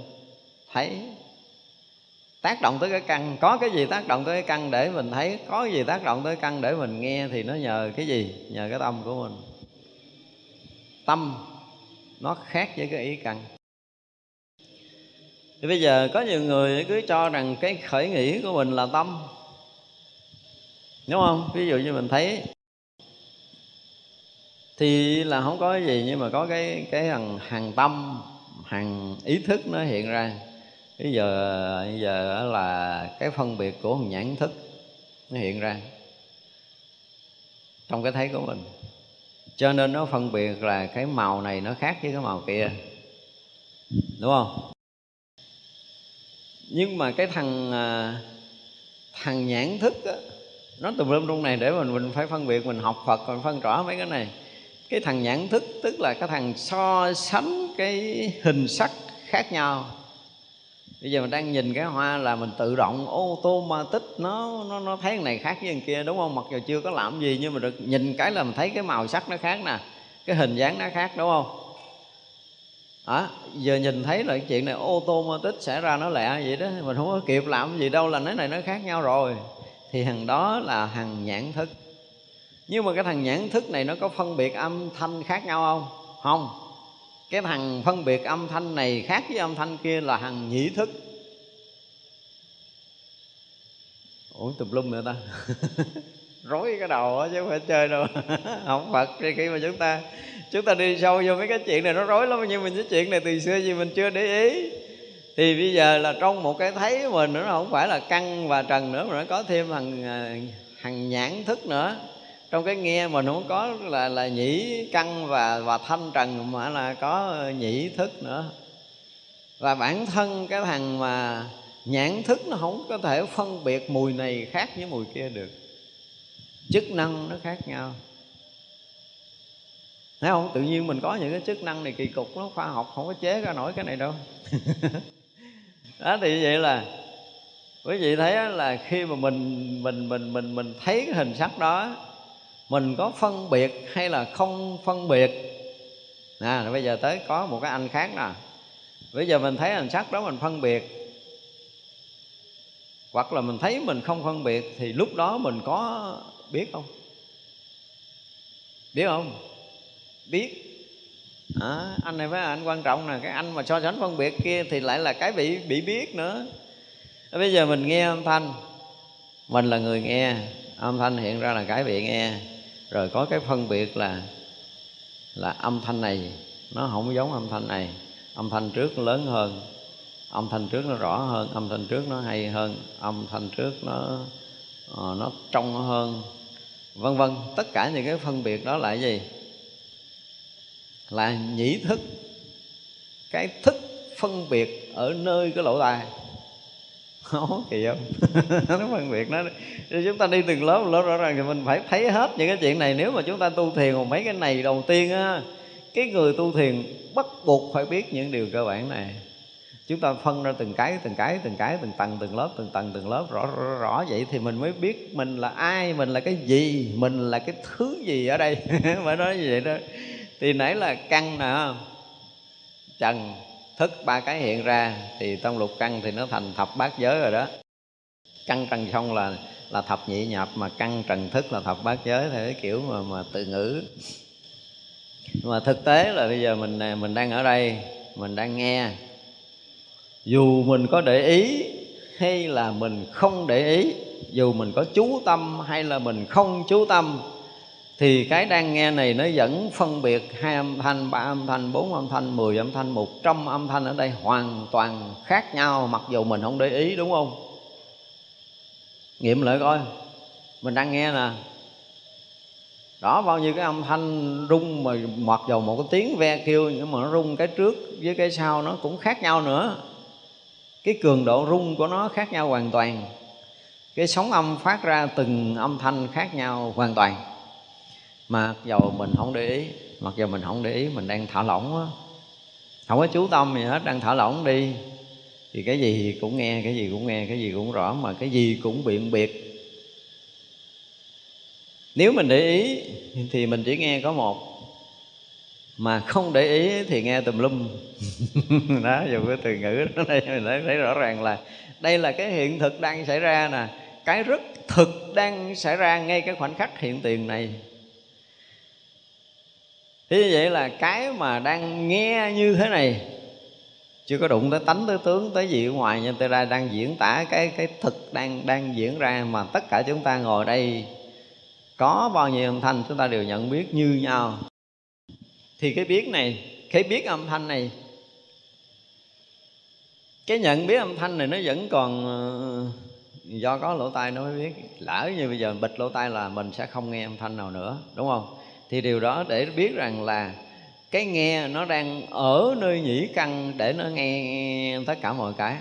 Speaker 1: thấy? Tác động tới cái căn, có cái gì tác động tới cái căn để mình thấy, có cái gì tác động tới căn để mình nghe thì nó nhờ cái gì? Nhờ cái tâm của mình. Tâm nó khác với cái ý căn. Thì bây giờ có nhiều người cứ cho rằng cái khởi nghĩ của mình là tâm đúng không? Ví dụ như mình thấy thì là không có cái gì nhưng mà có cái cái hàng hàng tâm hàng ý thức nó hiện ra. Bây giờ bây giờ là cái phân biệt của nhãn thức nó hiện ra trong cái thấy của mình. Cho nên nó phân biệt là cái màu này nó khác với cái màu kia. Đúng không? Nhưng mà cái thằng à, thằng nhãn thức á, nó tùm lum trong này để mình mình phải phân biệt mình học Phật mình phân rõ mấy cái này. Cái thằng nhãn thức tức là cái thằng so sánh cái hình sắc khác nhau. Bây giờ mình đang nhìn cái hoa là mình tự động ô tô ma tích nó nó nó thấy cái này khác với cái kia đúng không? Mặc dù chưa có làm gì nhưng mà được nhìn cái là mình thấy cái màu sắc nó khác nè cái hình dáng nó khác đúng không? À, giờ nhìn thấy là cái chuyện này ô tô ma tích xảy ra nó lẹ vậy đó mình không có kịp làm gì đâu là cái này nó khác nhau rồi thì thằng đó là thằng nhãn thức. Nhưng mà cái thằng nhãn thức này nó có phân biệt âm thanh khác nhau không? Không. Cái thằng phân biệt âm thanh này khác với âm thanh kia là thằng nhĩ thức. Ủa, tùm lum nữa ta? <laughs> Rối cái đầu á, chứ không phải chơi đâu. <laughs> Không phật thì khi mà chúng ta chúng ta đi sâu vô mấy cái chuyện này nó rối lắm, nhưng mình cái chuyện này từ xưa gì mình chưa để ý thì bây giờ là trong một cái thấy mình nữa, nó không phải là căn và trần nữa, mà nó có thêm hằng à, hằng nhãn thức nữa. Trong cái nghe mình không có là là nhĩ căn và và thanh trần, mà là có nhĩ thức nữa. Và bản thân cái thằng mà nhãn thức nó không có thể phân biệt mùi này khác với mùi kia được. Chức năng nó khác nhau. Thấy không? Tự nhiên mình có những cái chức năng này kỳ cục nó khoa học không có chế ra nổi cái này đâu. <laughs> đó, thì vậy là quý vị thấy là khi mà mình mình mình mình mình thấy cái hình sắc đó, mình có phân biệt hay là không phân biệt? Nè bây giờ tới có một cái anh khác nè. Bây giờ mình thấy hình sắc đó mình phân biệt. Hoặc là mình thấy mình không phân biệt thì lúc đó mình có biết không? Biết không? Biết à, anh này với anh quan trọng là cái anh mà so sánh phân biệt kia thì lại là cái bị bị biết nữa. Bây giờ mình nghe âm thanh. Mình là người nghe âm thanh hiện ra là cái bị nghe. Rồi có cái phân biệt là là âm thanh này nó không giống âm thanh này. Âm thanh trước lớn hơn âm thanh trước nó rõ hơn âm thanh trước nó hay hơn âm thanh trước nó ờ, nó trong hơn vân vân. Tất cả những cái phân biệt đó là cái gì? Là nhĩ thức. Cái thức phân biệt ở nơi cái lỗ tai. Khó kỳ không? <laughs> Nó phân biệt nó chúng ta đi từng lớp lớp rõ ràng thì mình phải thấy hết những cái chuyện này. Nếu mà chúng ta tu thiền một mấy cái này đầu tiên á cái người tu thiền bắt buộc phải biết những điều cơ bản này. Chúng ta phân ra từng cái từng cái từng cái từng tầng từng lớp từng tầng từng lớp rõ rõ, rõ vậy thì mình mới biết mình là ai mình là cái gì mình là cái thứ gì ở đây. <laughs> Phải nói như vậy đó thì nãy là căn nè trần thức ba cái hiện ra, thì trong lục căn thì nó thành thập bát giới rồi đó. Căn trần xong là là thập nhị nhập, mà căn trần thức là thập bát giới, theo cái kiểu mà mà tự ngữ. Mà thực tế là bây giờ mình à, mình đang ở đây, mình đang nghe. Dù mình có để ý hay là mình không để ý, dù mình có chú tâm hay là mình không chú tâm thì cái đang nghe này nó vẫn phân biệt hai âm thanh, ba âm thanh, bốn âm thanh, mười âm thanh, một trăm âm thanh ở đây hoàn toàn khác nhau, mặc dù mình không để ý, đúng không? Nghiệm lại coi. Mình đang nghe nè. Đó bao nhiêu cái âm thanh rung mà mặc dầu một cái tiếng ve kêu nhưng mà nó rung cái trước với cái sau nó cũng khác nhau nữa. Cái cường độ rung của nó khác nhau hoàn toàn. Cái sóng âm phát ra từng âm thanh khác nhau hoàn toàn mà dầu mình không để ý mặc dù mình không để ý mình đang thả lỏng á không có chú tâm gì hết đang thả lỏng đi. Thì cái gì cũng nghe cái gì cũng nghe cái gì cũng rõ mà cái gì cũng biện biệt. Nếu mình để ý thì mình chỉ nghe có một. Mà không để ý thì nghe tùm lum. <laughs> Đó dùng cái từ ngữ đó đây mình thấy, thấy rõ ràng là đây là cái hiện thực đang xảy ra nè. Cái rất thực đang xảy ra ngay cái khoảnh khắc hiện tiền này thế như vậy là cái mà đang nghe như thế này, chưa có đụng tới tánh, tới tướng, tới gì ở ngoài nhưng tôi ra đang diễn tả cái cái thực đang đang diễn ra mà tất cả chúng ta ngồi đây, có bao nhiêu âm thanh chúng ta đều nhận biết như nhau. Thì cái biết này, cái biết âm thanh này, cái nhận biết âm thanh này nó vẫn còn ờ, do có lỗ tai nó mới biết. Lỡ như bây giờ bịt lỗ tai là mình sẽ không nghe âm thanh nào nữa, đúng không? Thì điều đó để biết rằng là cái nghe nó đang ở nơi nhĩ căn để nó nghe tất cả mọi cái.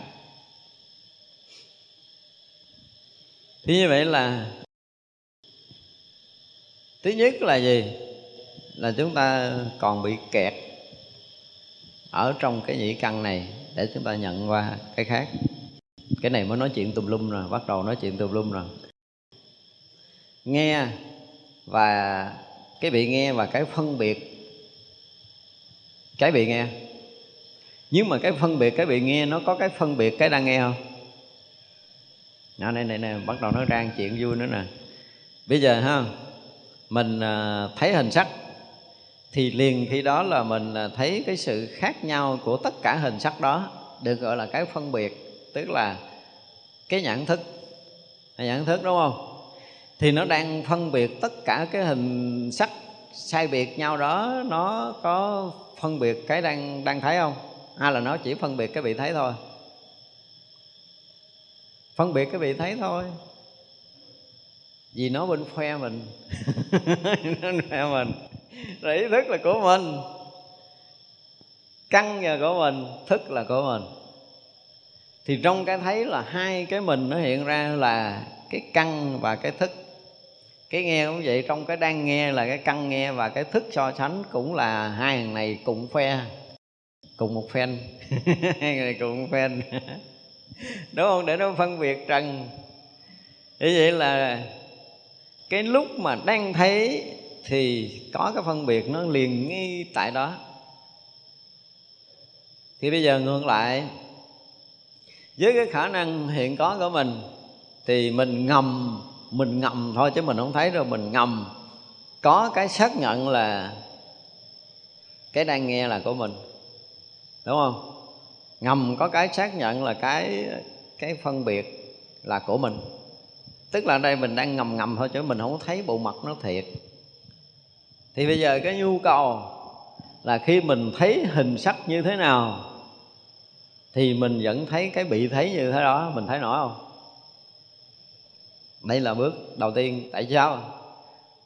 Speaker 1: Thì như vậy là thứ nhất là gì? Là chúng ta còn bị kẹt ở trong cái nhĩ căn này để chúng ta nhận qua cái khác. Cái này mới nói chuyện tùm lum rồi, bắt đầu nói chuyện tùm lum rồi. Nghe và cái bị nghe và cái phân biệt. Cái bị nghe. Nhưng mà cái phân biệt cái bị nghe nó có cái phân biệt cái đang nghe không? Nào, này này này bắt đầu nó đang chuyện vui nữa nè. Bây giờ ha mình à, thấy hình sắc thì liền khi đó là mình à, thấy cái sự khác nhau của tất cả hình sắc đó được gọi là cái phân biệt tức là cái nhận thức. Nhận thức đúng không? Thì nó đang phân biệt tất cả cái hình sắc sai biệt nhau đó, nó có phân biệt cái đang đang thấy không? Hay là nó chỉ phân biệt cái bị thấy thôi? Phân biệt cái bị thấy thôi. Vì nó bên khoe mình. <laughs> Nó khoe mình. Rồi ý thức là của mình. Căn là của mình, thức là của mình. Thì trong cái thấy là hai cái mình nó hiện ra là cái căn và cái thức cái nghe cũng vậy, trong cái đang nghe là cái căn nghe và cái thức so sánh cũng là hai thằng này cùng phe, cùng một phen <laughs> hai người cùng một phen <laughs> đúng không? Để nó phân biệt trần như vậy là cái lúc mà đang thấy thì có cái phân biệt nó liền ngay tại đó. Thì bây giờ ngược lại, với cái khả năng hiện có của mình thì mình ngầm mình ngầm thôi chứ mình không thấy rồi mình ngầm. Có cái xác nhận là cái đang nghe là của mình. Đúng không? Ngầm có cái xác nhận là cái cái phân biệt là của mình. Tức là đây mình đang ngầm ngầm thôi chứ mình không thấy bộ mặt nó thiệt. Thì bây giờ cái nhu cầu là khi mình thấy hình sắc như thế nào, thì mình vẫn thấy cái bị thấy như thế đó, mình thấy nổi không? Đây là bước đầu tiên. Tại sao?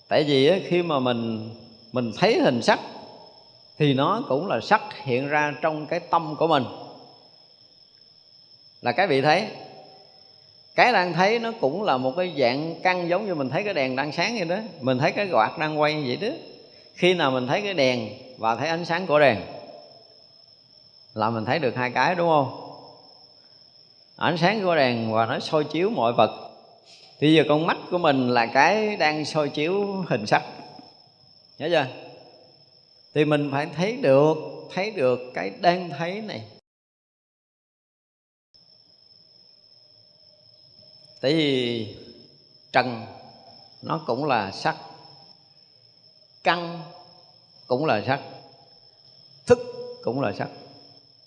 Speaker 1: Tại vì khi mà mình mình thấy hình sắc thì nó cũng là sắc hiện ra trong cái tâm của mình. Là cái bị thấy cái đang thấy nó cũng là một cái dạng căn giống như mình thấy cái đèn đang sáng vậy đó. Mình thấy cái quạt đang quay vậy đó. Khi nào mình thấy cái đèn và thấy ánh sáng của đèn là mình thấy được hai cái, đúng không? Ánh sáng của đèn và nó soi chiếu mọi vật thì giờ con mắt của mình là cái đang soi chiếu hình sắc. Nhớ chưa? Thì mình phải thấy được thấy được cái đang thấy này. Tại vì trần nó cũng là sắc, căn cũng là sắc, thức cũng là sắc.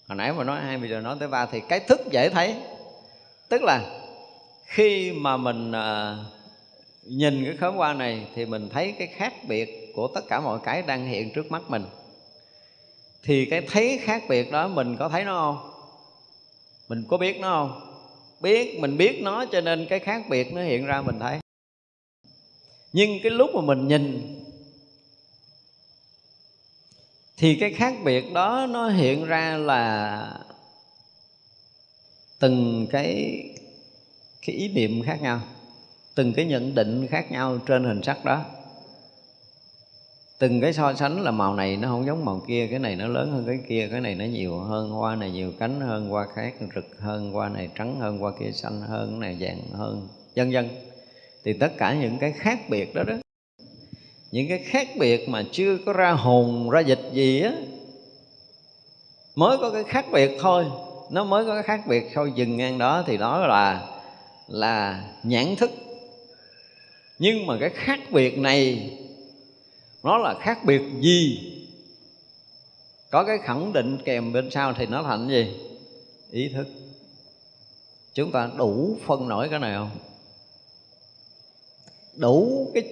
Speaker 1: Hồi nãy mà nói, hai bây giờ nói tới ba thì cái thức dễ thấy, tức là khi mà mình à, nhìn cái khóm hoa này thì mình thấy cái khác biệt của tất cả mọi cái đang hiện trước mắt mình. Thì cái thấy khác biệt đó mình có thấy nó không? Mình có biết nó không? Biết mình biết nó cho nên cái khác biệt nó hiện ra mình thấy. Nhưng cái lúc mà mình nhìn thì cái khác biệt đó nó hiện ra là từng cái cái ý niệm khác nhau, từng cái nhận định khác nhau trên hình sắc đó. Từng cái so sánh là màu này nó không giống màu kia, cái này nó lớn hơn cái kia, cái này nó nhiều hơn, hoa này nhiều cánh hơn, hoa khác rực hơn, hoa này trắng hơn, hoa kia xanh hơn cái này vàng hơn, vân vân. Thì tất cả những cái khác biệt đó đó, những cái khác biệt mà chưa có ra hồn, ra dịch gì á, mới có cái khác biệt thôi. Nó mới có cái khác biệt thôi, dừng ngang đó thì đó là là nhãn thức. Nhưng mà cái khác biệt này nó là khác biệt gì? Có cái khẳng định kèm bên sau thì nó thành gì? Ý thức. Chúng ta đủ phân nổi cái này không? Đủ cái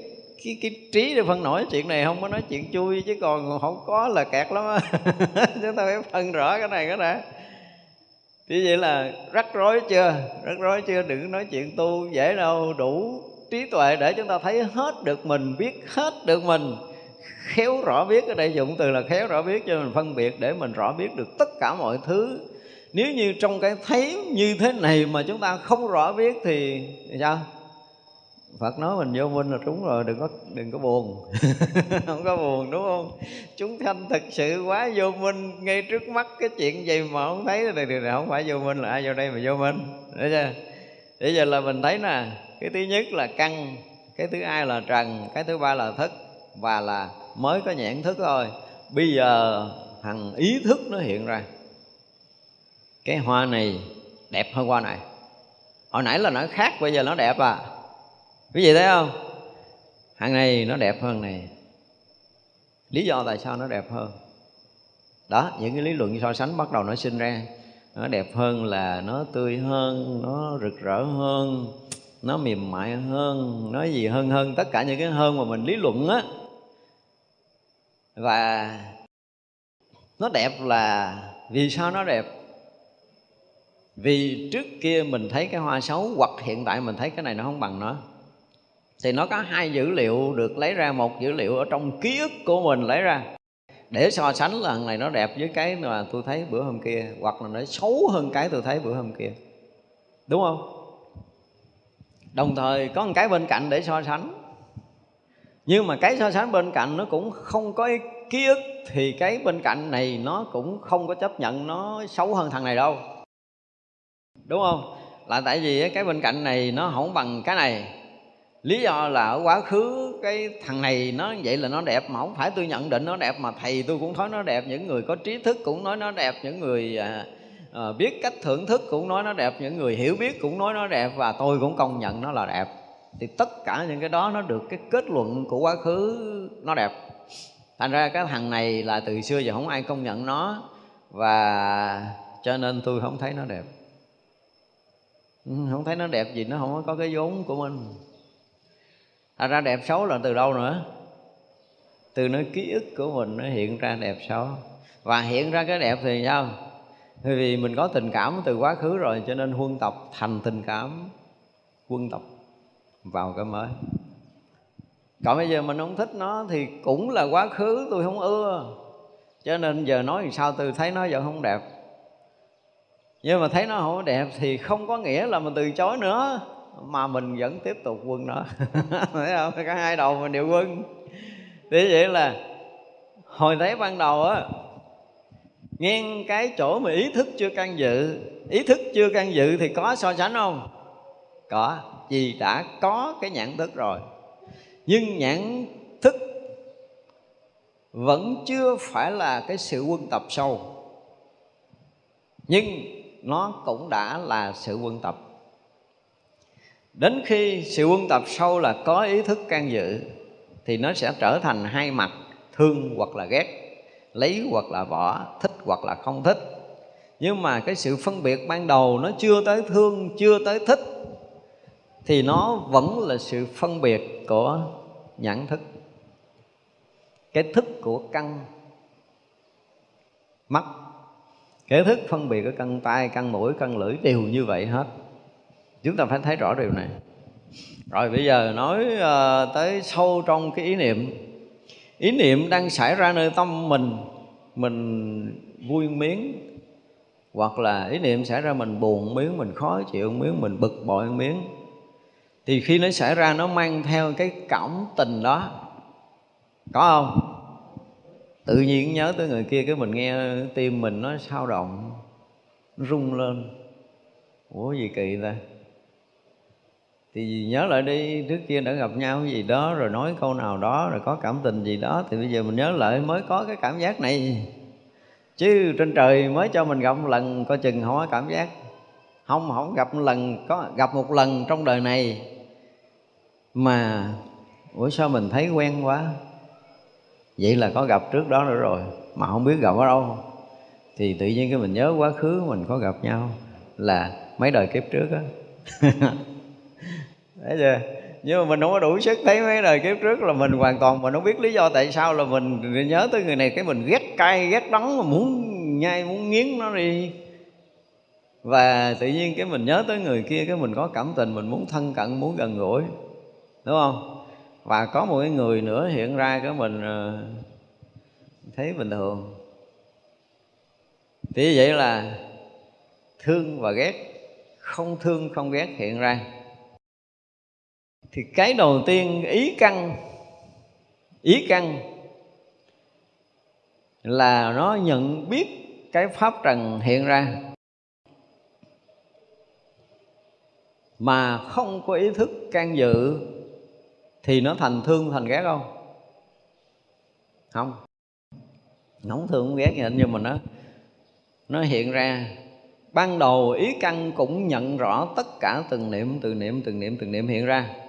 Speaker 1: cái, cái trí để phân nổi chuyện này không? Có nói chuyện chui chứ còn không có là kẹt lắm á. <laughs> Chúng ta phải phân rõ cái này cái này thì vậy là rắc rối chưa? Rắc rối chưa? Đừng nói chuyện tu dễ đâu. Đủ trí tuệ để chúng ta thấy hết được mình biết hết được mình. Khéo rõ biết ở đây dụng từ là khéo rõ biết cho mình phân biệt để mình rõ biết được tất cả mọi thứ. Nếu như trong cái thấy như thế này mà chúng ta không rõ biết thì, thì sao? Phật nói mình vô minh là đúng rồi, đừng có đừng có buồn. <laughs> Không có buồn, đúng không? Chúng sanh thực sự quá vô minh, ngay trước mắt cái chuyện gì mà không thấy thì điều này không phải vô minh là ai vô đây mà vô minh. Đấy chưa? Bây giờ là mình thấy nè, cái thứ nhất là căn, cái thứ hai là trần, cái thứ ba là thức, và là mới có nhãn thức thôi. Bây giờ thằng ý thức nó hiện ra. Cái hoa này đẹp hơn hoa này. Hồi nãy là nó khác, bây giờ nó đẹp à quý vị thấy không? Hàng này nó đẹp hơn này. Lý do tại sao nó đẹp hơn? Đó, những cái lý luận so sánh bắt đầu nó sinh ra. Nó đẹp hơn là nó tươi hơn, nó rực rỡ hơn, nó mềm mại hơn, nó gì hơn hơn. Tất cả những cái hơn mà mình lý luận á. Và nó đẹp là vì sao nó đẹp? Vì trước kia mình thấy cái hoa xấu hoặc hiện tại mình thấy cái này nó không bằng nó thì nó có hai dữ liệu được lấy ra, một dữ liệu ở trong ký ức của mình lấy ra. Để so sánh là này nó đẹp với cái mà tôi thấy bữa hôm kia, hoặc là nó xấu hơn cái tôi thấy bữa hôm kia. Đúng không? Đồng thời có một cái bên cạnh để so sánh. Nhưng mà cái so sánh bên cạnh nó cũng không có ký ức, thì cái bên cạnh này nó cũng không có chấp nhận nó xấu hơn thằng này đâu. Đúng không? Là tại vì cái bên cạnh này nó không bằng cái này lý do là ở quá khứ cái thằng này nó vậy là nó đẹp mà không phải tôi nhận định nó đẹp mà thầy tôi cũng nói nó đẹp những người có trí thức cũng nói nó đẹp những người à, à, biết cách thưởng thức cũng nói nó đẹp những người hiểu biết cũng nói nó đẹp và tôi cũng công nhận nó là đẹp. Thì tất cả những cái đó nó được cái kết luận của quá khứ nó đẹp. Thành ra cái thằng này là từ xưa giờ không ai công nhận nó và cho nên tôi không thấy nó đẹp. Ừ, không thấy nó đẹp gì nó không có cái vốn của mình thành ra đẹp xấu là từ đâu nữa? Từ nơi ký ức của mình nó hiện ra đẹp xấu. Và hiện ra cái đẹp thì sao? Bởi vì mình có tình cảm từ quá khứ rồi, cho nên huân tập thành tình cảm quân tập vào cái mới. Còn bây giờ mình không thích nó thì cũng là quá khứ, tôi không ưa. Cho nên giờ nói làm sao tôi thấy nó vẫn không đẹp. Nhưng mà thấy nó không đẹp thì không có nghĩa là mình từ chối nữa mà mình vẫn tiếp tục quân nó <laughs> thấy không? Cả hai đầu mình đều quân. Thế vậy là hồi thấy ban đầu á, ngang cái chỗ mà ý thức chưa can dự. Ý thức chưa can dự thì có so sánh không? Có. Vì đã có cái nhãn thức rồi. Nhưng nhãn thức vẫn chưa phải là cái sự quân tập sâu. Nhưng nó cũng đã là sự quân tập đến khi sự quân tập sâu là có ý thức can dự, thì nó sẽ trở thành hai mặt, thương hoặc là ghét, lấy hoặc là bỏ, thích hoặc là không thích. Nhưng mà cái sự phân biệt ban đầu nó chưa tới thương, chưa tới thích, thì nó vẫn là sự phân biệt của nhãn thức. Cái thức của căn mắt. Cái thức phân biệt của căn tay căn mũi, căn lưỡi đều như vậy hết chúng ta phải thấy rõ điều này. Rồi bây giờ nói uh, tới sâu trong cái ý niệm. Ý niệm đang xảy ra nơi tâm mình mình vui miếng hoặc là ý niệm xảy ra mình buồn miếng mình khó chịu miếng mình bực bội miếng thì khi nó xảy ra nó mang theo cái cảm tình đó. Có không? Tự nhiên nhớ tới người kia cái mình nghe tim mình nó sao động nó rung lên. Ủa gì kỳ ta thì nhớ lại đi, trước kia đã gặp nhau gì đó, rồi nói câu nào đó, rồi có cảm tình gì đó, thì bây giờ mình nhớ lại mới có cái cảm giác này. Chứ trên trời mới cho mình gặp một lần, coi chừng không có cảm giác. Không không gặp một lần, có gặp một lần trong đời này. Mà, ủa sao mình thấy quen quá? Vậy là có gặp trước đó nữa rồi, mà không biết gặp ở đâu. Thì tự nhiên cái mình nhớ quá khứ mình có gặp nhau là mấy đời kiếp trước á. <laughs> thấy chưa? Nhưng mà mình không có đủ sức thấy mấy đời kiếp trước là mình hoàn toàn mình không biết lý do tại sao là mình nhớ tới người này cái mình ghét cay, ghét đắng mà muốn nhai, muốn nghiến nó đi. Và tự nhiên cái mình nhớ tới người kia cái mình có cảm tình, mình muốn thân cận, muốn gần gũi. Đúng không? Và có một cái người nữa hiện ra cái mình ờ, thấy bình thường. Thì vậy là thương và ghét, không thương, không ghét hiện ra thì cái đầu tiên, ý căn ý căn là nó nhận biết cái pháp trần hiện ra, mà không có ý thức can dự thì nó thành thương thành ghét không? Không. Không thương không ghét gì nhưng mà nó nó hiện ra. Ban đầu ý căn cũng nhận rõ tất cả từng niệm từng niệm từng niệm từng niệm hiện ra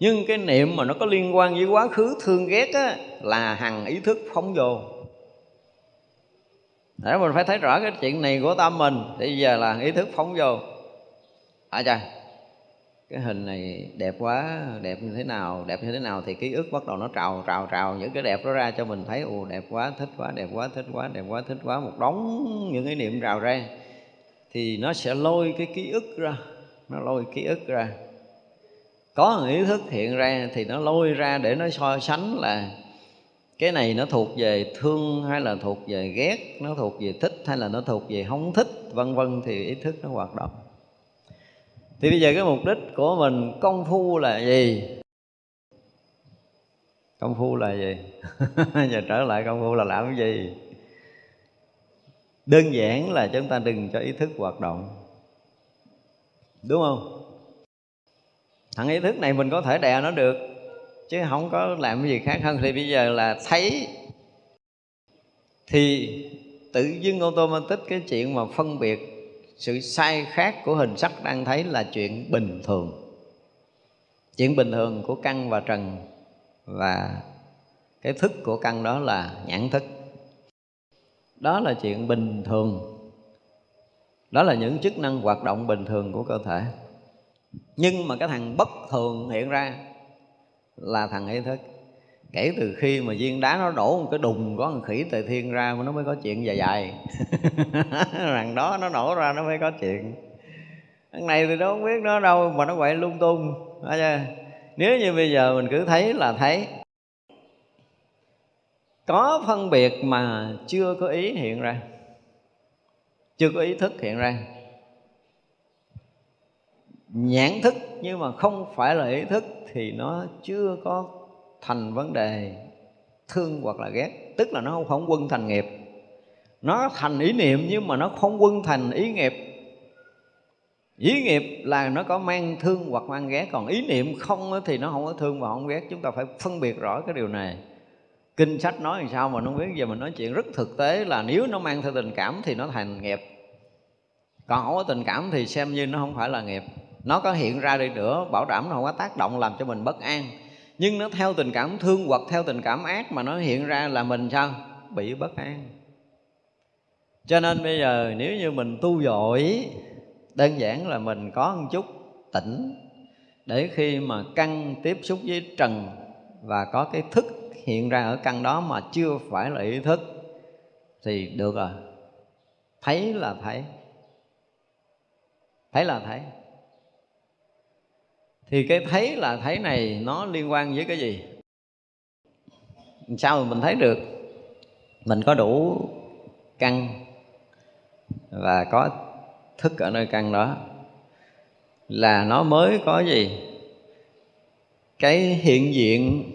Speaker 1: nhưng cái niệm mà nó có liên quan với quá khứ thương ghét á, là hằng ý thức phóng vô. Để mình phải thấy rõ cái chuyện này của tâm mình thì giờ là ý thức phóng vô. À trời, cái hình này đẹp quá đẹp như thế nào đẹp như thế nào thì ký ức bắt đầu nó trào trào trào những cái đẹp đó ra cho mình thấy ồ đẹp quá thích quá đẹp quá thích quá đẹp quá thích quá một đống những cái niệm trào ra. Thì nó sẽ lôi cái ký ức ra nó lôi ký ức ra có một ý thức hiện ra thì nó lôi ra để nó so sánh là cái này nó thuộc về thương hay là thuộc về ghét, nó thuộc về thích hay là nó thuộc về không thích, vân vân thì ý thức nó hoạt động. Thì bây giờ cái mục đích của mình, công phu là gì? Công phu là gì? <laughs> Giờ trở lại công phu là làm cái gì? Đơn giản là chúng ta đừng cho ý thức hoạt động. Đúng không? Thằng ý thức này mình có thể đè nó được, chứ không có làm cái gì khác hơn. Thì bây giờ là thấy, thì tự dưng automatic cái chuyện mà phân biệt sự sai khác của hình sắc đang thấy là chuyện bình thường. Chuyện bình thường của căn và trần và cái thức của căn đó là nhãn thức. Đó là chuyện bình thường. Đó là những chức năng hoạt động bình thường của cơ thể nhưng mà cái thằng bất thường hiện ra là thằng ý thức kể từ khi mà viên đá nó đổ một cái đùng, có một khỉ tề thiên ra mà nó mới có chuyện dài dài. <laughs> Rằng đó nó nổ ra nó mới có chuyện. Thằng này thì nó không biết nó đâu mà nó quậy lung tung. Nếu như bây giờ mình cứ thấy là thấy. Có phân biệt mà chưa có ý hiện ra. Chưa có ý thức hiện ra nhãn thức nhưng mà không phải là ý thức thì nó chưa có thành vấn đề thương hoặc là ghét. Tức là nó không, không quân thành nghiệp. Nó thành ý niệm nhưng mà nó không quân thành ý nghiệp. Ý nghiệp là nó có mang thương hoặc mang ghét còn ý niệm không thì nó không có thương và không ghét. Chúng ta phải phân biệt rõ cái điều này. Kinh sách nói làm sao mà nó biết? Giờ mình nói chuyện rất thực tế là nếu nó mang theo tình cảm thì nó thành nghiệp. Còn không có tình cảm thì xem như nó không phải là nghiệp nó có hiện ra đi nữa, bảo đảm nó không có tác động làm cho mình bất an. Nhưng nó theo tình cảm thương hoặc theo tình cảm ác mà nó hiện ra là mình sao? Bị bất an. Cho nên bây giờ nếu như mình tu dội, đơn giản là mình có một chút tỉnh để khi mà căn tiếp xúc với trần và có cái thức hiện ra ở căn đó mà chưa phải là ý thức, thì được rồi. Thấy là thấy. Thấy là thấy thì cái thấy là thấy này nó liên quan với cái gì? Sao mà mình thấy được? Mình có đủ căn và có thức ở nơi căn đó. Là nó mới có gì? Cái hiện diện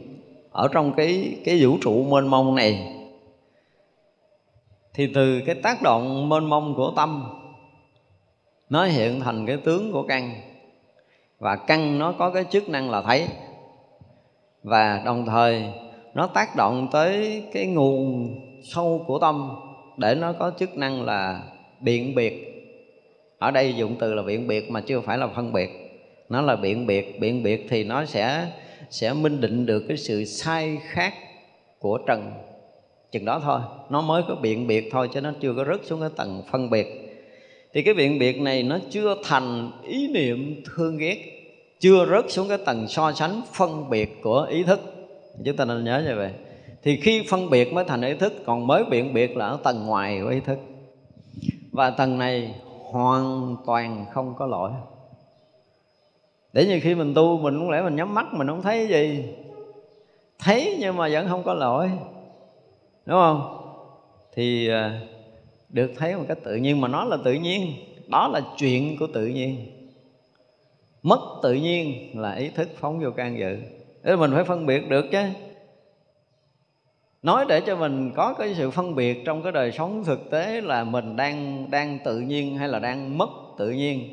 Speaker 1: ở trong cái cái vũ trụ mênh mông này. Thì từ cái tác động mênh mông của tâm, nó hiện thành cái tướng của căn và căn nó có cái chức năng là thấy. Và đồng thời, nó tác động tới cái nguồn sâu của tâm để nó có chức năng là biện biệt. Ở đây dụng từ là biện biệt mà chưa phải là phân biệt. Nó là biện biệt. Biện biệt thì nó sẽ sẽ minh định được cái sự sai khác của trần. Chừng đó thôi. Nó mới có biện biệt thôi chứ nó chưa có rớt xuống cái tầng phân biệt thì cái biện biệt này nó chưa thành ý niệm thương ghét, chưa rớt xuống cái tầng so sánh phân biệt của ý thức. Chúng ta nên nhớ như vậy. Thì khi phân biệt mới thành ý thức, còn mới biện biệt là ở tầng ngoài của ý thức. Và tầng này hoàn toàn không có lỗi. Để như khi mình tu, mình cũng lẽ mình nhắm mắt, mình không thấy gì. Thấy nhưng mà vẫn không có lỗi. Đúng không? Thì à, được thấy một cách tự nhiên mà nó là tự nhiên. Đó là chuyện của tự nhiên. Mất tự nhiên là ý thức phóng vô can dự. Để mình phải phân biệt được chứ. Nói để cho mình có cái sự phân biệt trong cái đời sống thực tế là mình đang đang tự nhiên hay là đang mất tự nhiên.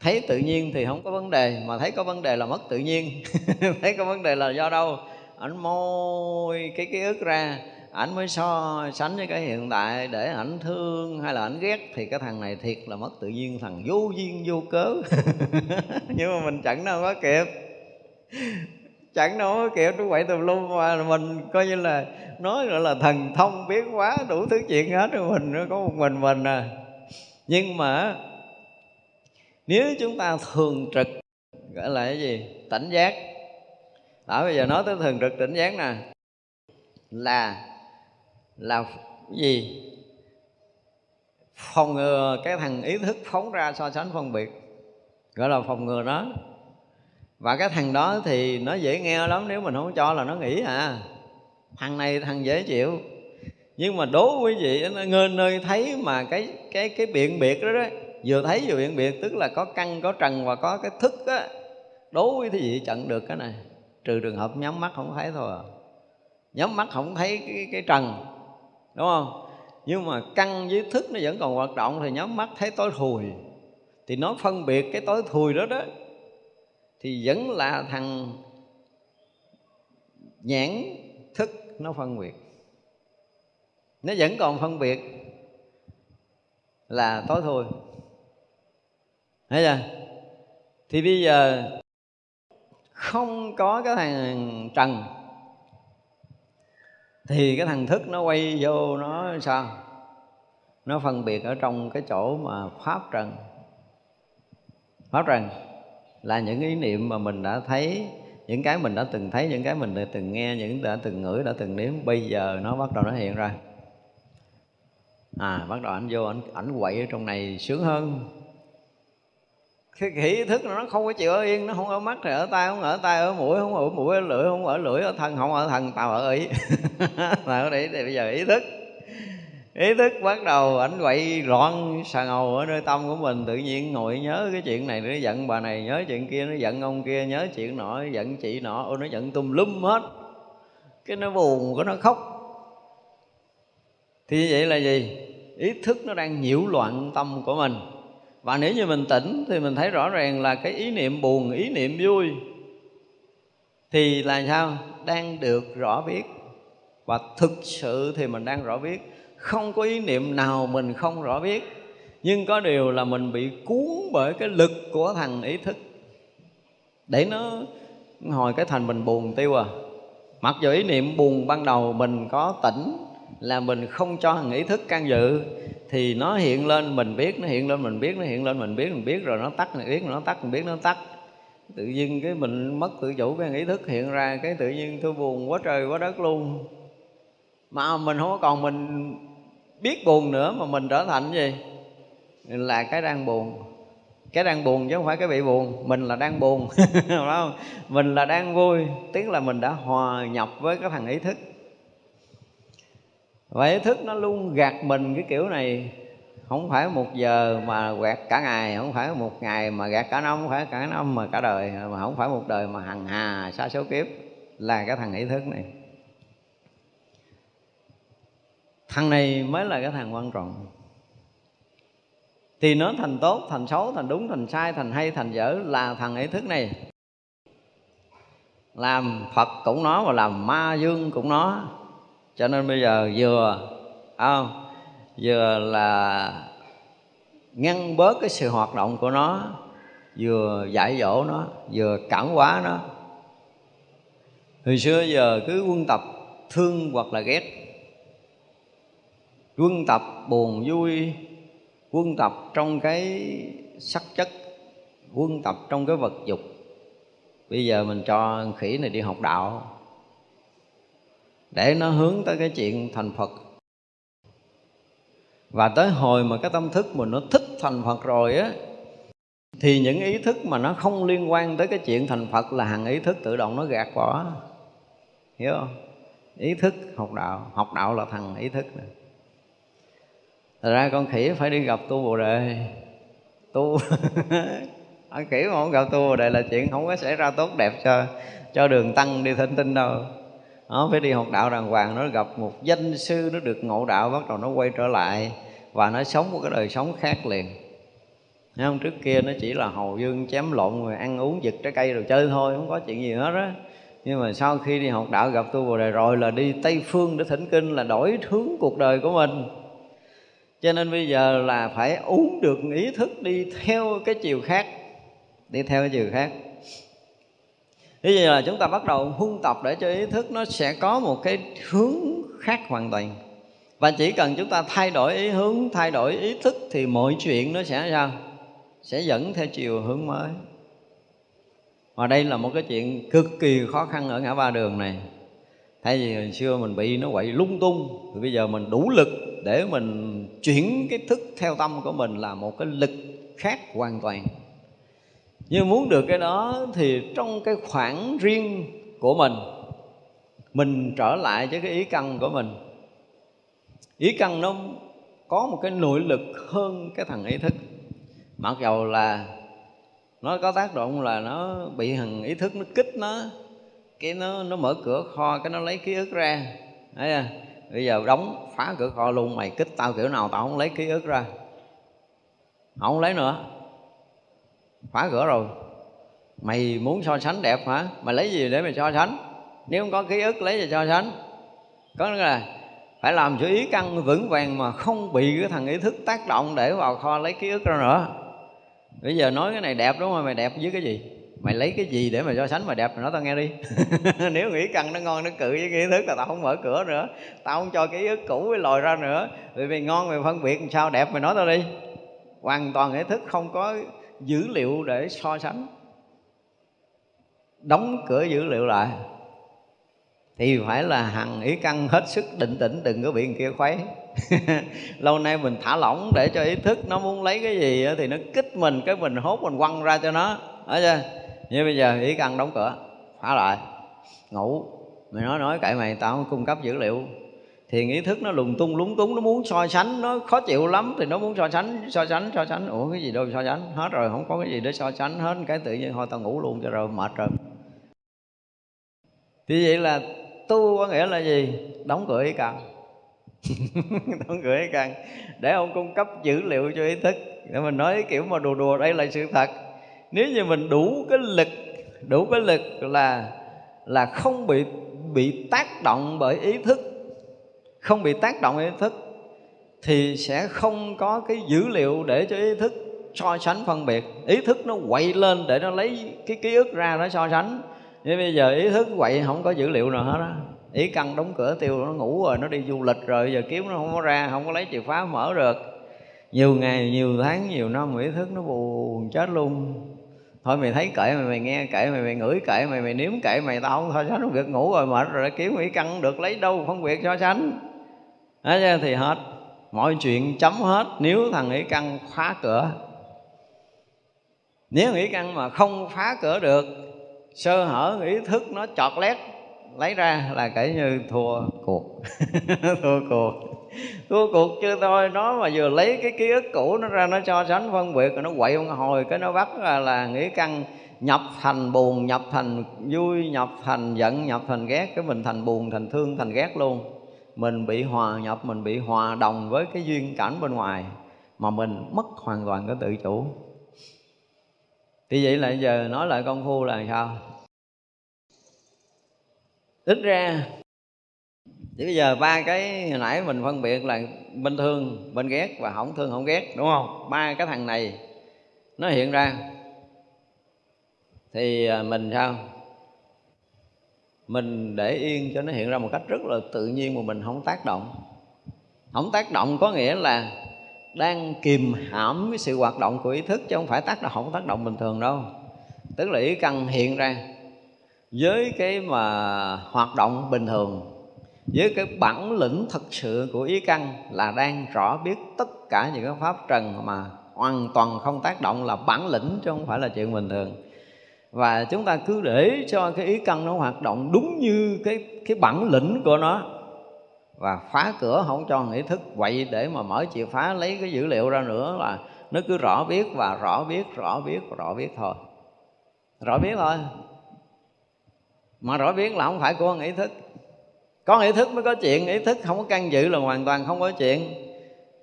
Speaker 1: Thấy tự nhiên thì không có vấn đề, mà thấy có vấn đề là mất tự nhiên. <laughs> Thấy có vấn đề là do đâu? Ảnh môi cái ký ức ra ảnh mới so sánh với cái hiện tại để ảnh thương hay là ảnh ghét thì cái thằng này thiệt là mất tự nhiên, thằng vô duyên vô cớ. <laughs> Nhưng mà mình chẳng đâu có kịp. Chẳng đâu có kịp đúng vậy tùm lum mà mình coi như là nói gọi là thần thông biến quá đủ thứ chuyện hết rồi mình, nó có một mình mình à. Nhưng mà nếu chúng ta thường trực, gọi là cái gì? Tỉnh giác. Đó, bây giờ nói tới thường trực tỉnh giác nè. Là là gì? Phòng ngừa cái thằng ý thức phóng ra so sánh phân biệt gọi là phòng ngừa nó và cái thằng đó thì nó dễ nghe lắm nếu mình không cho là nó nghĩ à. Thằng này thằng dễ chịu. Nhưng mà đố quý vị nó ngơ nơi thấy mà cái cái cái biện biệt đó đó vừa thấy vừa biện biệt tức là có căn có trần và có cái thức á đố quý vị chặn được cái này. Trừ trường hợp nhắm mắt không thấy thôi à. nhắm mắt không thấy cái, cái trần đúng không? Nhưng mà căn với thức nó vẫn còn hoạt động thì nhắm mắt thấy tối thùi. Thì nó phân biệt cái tối thùi đó đó, thì vẫn là thằng nhãn thức nó phân biệt. Nó vẫn còn phân biệt là tối thui thấy chưa? Thì bây giờ không có cái thằng trần thì cái thằng thức nó quay vô, nó sao? Nó phân biệt ở trong cái chỗ mà pháp trần. Pháp trần là những ý niệm mà mình đã thấy, những cái mình đã từng thấy, những cái mình đã từng nghe, những đã từng ngửi, đã từng nếm. Bây giờ nó bắt đầu nó hiện ra. À bắt đầu anh vô anh ảnh quậy ở trong này sướng hơn cái ý thức nó không có chịu ở yên, nó không ở mắt thì ở tay không, ở tay, ở mũi không, ở mũi, ở lưỡi không, ở lưỡi, ở thân không, ở thân tao, ở ý. Là ở đây thì bây giờ ý thức. Ý thức bắt đầu ảnh quậy loạn xà ngầu ở nơi tâm của mình, tự nhiên ngồi nhớ cái chuyện này, nó giận bà này, nhớ chuyện kia, nó giận ông kia, nhớ chuyện nọ giận chị nọ, ô, nó giận tùm lum hết. Cái nó buồn, cái nó khóc. Thì vậy là gì? Ý thức nó đang nhiễu loạn tâm của mình và nếu như mình tỉnh thì mình thấy rõ ràng là cái ý niệm buồn, ý niệm vui thì là sao? Đang được rõ biết. Và thực sự thì mình đang rõ biết. Không có ý niệm nào mình không rõ biết. Nhưng có điều là mình bị cuốn bởi cái lực của thằng ý thức. Để nó hồi cái thành mình buồn tiêu à. Mặc dù ý niệm buồn ban đầu mình có tỉnh là mình không cho thằng ý thức can dự thì nó hiện lên, mình biết, nó hiện lên, mình biết, nó hiện lên, mình biết mình biết, rồi nó tắt, mình biết, nó tắt, mình biết, nó tắt. Tự nhiên cái mình mất tự chủ, cái ý thức hiện ra, cái tự nhiên tôi buồn quá trời quá đất luôn. Mà mình không còn mình biết buồn nữa, mà mình trở thành gì? Là cái đang buồn. Cái đang buồn chứ không phải cái bị buồn, mình là đang buồn. <laughs> Không? Mình là đang vui tiếng là mình đã hòa nhập với cái thằng ý thức và ý thức nó luôn gạt mình cái kiểu này. Không phải một giờ mà gạt cả ngày, không phải một ngày mà gạt cả năm, không phải cả năm mà cả đời, mà không phải một đời mà hằng hà, sa số kiếp là cái thằng ý thức này. Thằng này mới là cái thằng quan trọng. Thì nó thành tốt, thành xấu, thành đúng, thành sai, thành hay, thành dở là thằng ý thức này. Làm phật cũng nó và làm ma dương cũng nó cho nên bây giờ vừa không vừa là ngăn bớt cái sự hoạt động của nó, vừa dạy dỗ nó, vừa cảm hóa nó. Hồi xưa giờ cứ quân tập thương hoặc là ghét. Quân tập buồn vui, quân tập trong cái sắc chất, quân tập trong cái vật dục. Bây giờ mình cho khỉ này đi học đạo để nó hướng tới cái chuyện thành phật. Và tới hồi mà cái tâm thức mình nó thích thành phật rồi á, thì những ý thức mà nó không liên quan tới cái chuyện thành phật là hàng ý thức tự động nó gạt bỏ. Hiểu không? Ý thức học đạo học đạo là thằng ý thức này Thật ra con khỉ phải đi gặp tu Bồ Đề. Tu <laughs> Con khỉ mà không gặp tu Bồ Đề là chuyện không có xảy ra tốt đẹp cho cho đường tăng đi thỉnh tinh đâu nó phải đi học đạo đàng hoàng, nó gặp một danh sư, nó được ngộ đạo, bắt đầu nó quay trở lại và nó sống một cái đời sống khác liền. Thấy không? Trước kia nó chỉ là hầu dương chém lộn rồi ăn uống giật trái cây rồi chơi thôi, không có chuyện gì hết á. Nhưng mà sau khi đi học đạo, gặp tu bồ đề rồi là đi tây phương để thỉnh kinh, là đổi hướng cuộc đời của mình. Cho nên bây giờ là phải uống được ý thức đi theo cái chiều khác, đi theo cái chiều khác. Thế vậy là chúng ta bắt đầu huân tập để cho ý thức nó sẽ có một cái hướng khác hoàn toàn. Và chỉ cần chúng ta thay đổi ý hướng, thay đổi ý thức Thì mọi chuyện nó sẽ sao? Sẽ dẫn theo chiều hướng mới. Và đây là một cái chuyện cực kỳ khó khăn ở ngã ba đường này. Thay vì hồi xưa mình bị nó quậy lung tung Thì bây giờ mình đủ lực để mình chuyển cái thức theo tâm của mình là một cái lực khác hoàn toàn nhưng muốn được cái đó thì trong cái khoảng riêng của mình mình trở lại với cái ý căn của mình. Ý căn nó có một cái nội lực hơn cái thằng ý thức. Mặc dầu là nó có tác động là nó bị thằng ý thức nó kích nó, cái nó nó mở cửa kho, cái nó lấy ký ức ra. Thấy chưa? Bây giờ đóng phá cửa kho luôn, mày kích tao kiểu nào tao không lấy ký ức ra. Không lấy nữa phá cửa rồi. Mày muốn so sánh đẹp hả? Mày lấy gì để mày so sánh? Nếu không có ký ức, lấy gì so sánh? Có nghĩa là phải làm cho ý căn vững vàng mà không bị cái thằng ý thức tác động để vào kho lấy ký ức ra nữa. Bây giờ nói cái này đẹp đúng không? Mày đẹp với cái gì? Mày lấy cái gì để mà so sánh mà đẹp? Mày nói tao nghe đi. <laughs> Nếu nghĩ căn nó ngon, nó cự với cái ý thức là tao không mở cửa nữa. Tao không cho cái ý cũ với lòi ra nữa. Vì mày ngon, mày phân biệt làm sao đẹp, mày nói tao đi. Hoàn toàn ý thức không có dữ liệu để so sánh, đóng cửa dữ liệu lại, thì phải là hằng ý căn hết sức định tĩnh, đừng có bị người kia khuấy. <laughs> Lâu nay mình thả lỏng để cho ý thức nó muốn lấy cái gì thì nó kích mình, cái mình hốt mình quăng ra cho nó ở chưa? Như bây giờ ý căn đóng cửa, phá lại, ngủ. Mày nói nói cậy mày, tao không cung cấp dữ liệu thì ý thức nó lùng tung lúng túng, nó muốn so sánh, nó khó chịu lắm thì nó muốn so sánh so sánh so sánh. Ủa, cái gì đâu so sánh? Hết rồi, không có cái gì để so sánh hết. Cái tự nhiên thôi, tao ngủ luôn cho rồi, mệt rồi. Thì vậy là tu có nghĩa là gì? Đóng cửa ý căn. <laughs> Đóng cửa ý căn. Để ông cung cấp dữ liệu cho ý thức. Để mình nói kiểu mà đùa đùa, đây là sự thật. Nếu như mình đủ cái lực, đủ cái lực là là không bị bị tác động bởi ý thức không bị tác động ý thức, thì sẽ không có cái dữ liệu để cho ý thức so sánh phân biệt. Ý thức nó quậy lên để nó lấy cái ký ức ra nó so sánh. Nhưng bây giờ ý thức quậy không có dữ liệu nào hết á. Ý căn đóng cửa tiêu, nó ngủ rồi, nó đi du lịch rồi, giờ kiếm nó không có ra, không có lấy chìa khóa mở được. Nhiều ngày, nhiều tháng, nhiều năm, ý thức nó buồn chết luôn. Thôi mày thấy kệ mày mày nghe kệ mày mày ngửi kệ mày mày nếm kệ mày tao không so sánh không việc ngủ rồi mệt rồi, kiếm ý căn được lấy đâu, phân biệt so sánh đó thì hết. Mọi chuyện chấm hết. Nếu thằng ý căn khóa cửa. Nếu nghĩ căn mà không phá cửa được sơ hở ý thức nó chọt lét lấy ra là kể như thua cuộc. <laughs> Thua cuộc. Thua cuộc chưa thôi nó mà vừa lấy cái ký ức cũ nó ra nó cho sánh phân biệt rồi nó quậy một hồi cái nó bắt là, là nghĩ căn nhập thành buồn nhập thành vui nhập thành giận nhập thành ghét cái mình thành buồn thành thương thành ghét luôn mình bị hòa nhập, mình bị hòa đồng với cái duyên cảnh bên ngoài mà mình mất hoàn toàn cái tự chủ. Thì vậy là giờ nói lại công phu là sao? Ít ra thì bây giờ ba cái hồi nãy mình phân biệt là bên thương, bên ghét và không thương, không ghét, đúng không? Ba cái thằng này nó hiện ra. Thì à, mình sao? Mình để yên cho nó hiện ra một cách rất là tự nhiên mà mình không tác động. Không tác động có nghĩa là đang kìm hãm cái sự hoạt động của ý thức chứ không phải tác động, không tác động bình thường đâu. Tức là ý căn hiện ra với cái mà hoạt động bình thường, với cái bản lĩnh thật sự của ý căn là đang rõ biết tất cả những cái pháp trần mà hoàn toàn không tác động là bản lĩnh chứ không phải là chuyện bình thường và chúng ta cứ để cho cái ý căn nó hoạt động đúng như cái cái bản lĩnh của nó. Và phá cửa không cho ý thức. Vậy để mà mở chìa phá lấy cái dữ liệu ra nữa là nó cứ rõ biết và rõ biết rõ biết rõ biết thôi. Rõ biết thôi. Mà rõ biết là không phải của ý thức. Có ý thức mới có chuyện, ý thức không có căn dự là hoàn toàn không có chuyện.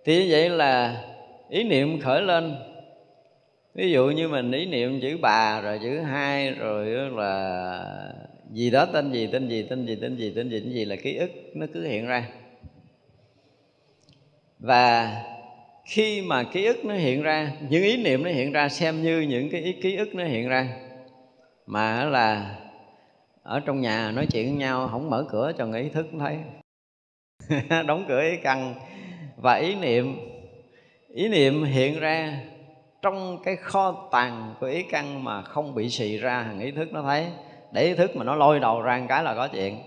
Speaker 1: Thì như vậy là ý niệm khởi lên ví dụ như mình ý niệm chữ bà, rồi chữ hai, rồi là gì đó, tên gì tên gì tên gì tên gì tên gì tên gì là ký ức, nó cứ hiện ra. Và khi mà ký ức nó hiện ra, những ý niệm nó hiện ra, xem như những cái ý, ký ức nó hiện ra, mà là ở trong nhà nói chuyện với nhau không mở cửa cho người ý thức thấy. <laughs> Đóng cửa ý căn. Và ý niệm ý niệm hiện ra trong cái kho tàng của ý căn mà không bị xì ra hàng ý thức nó thấy, để ý thức mà nó lôi đầu ra một cái là có chuyện.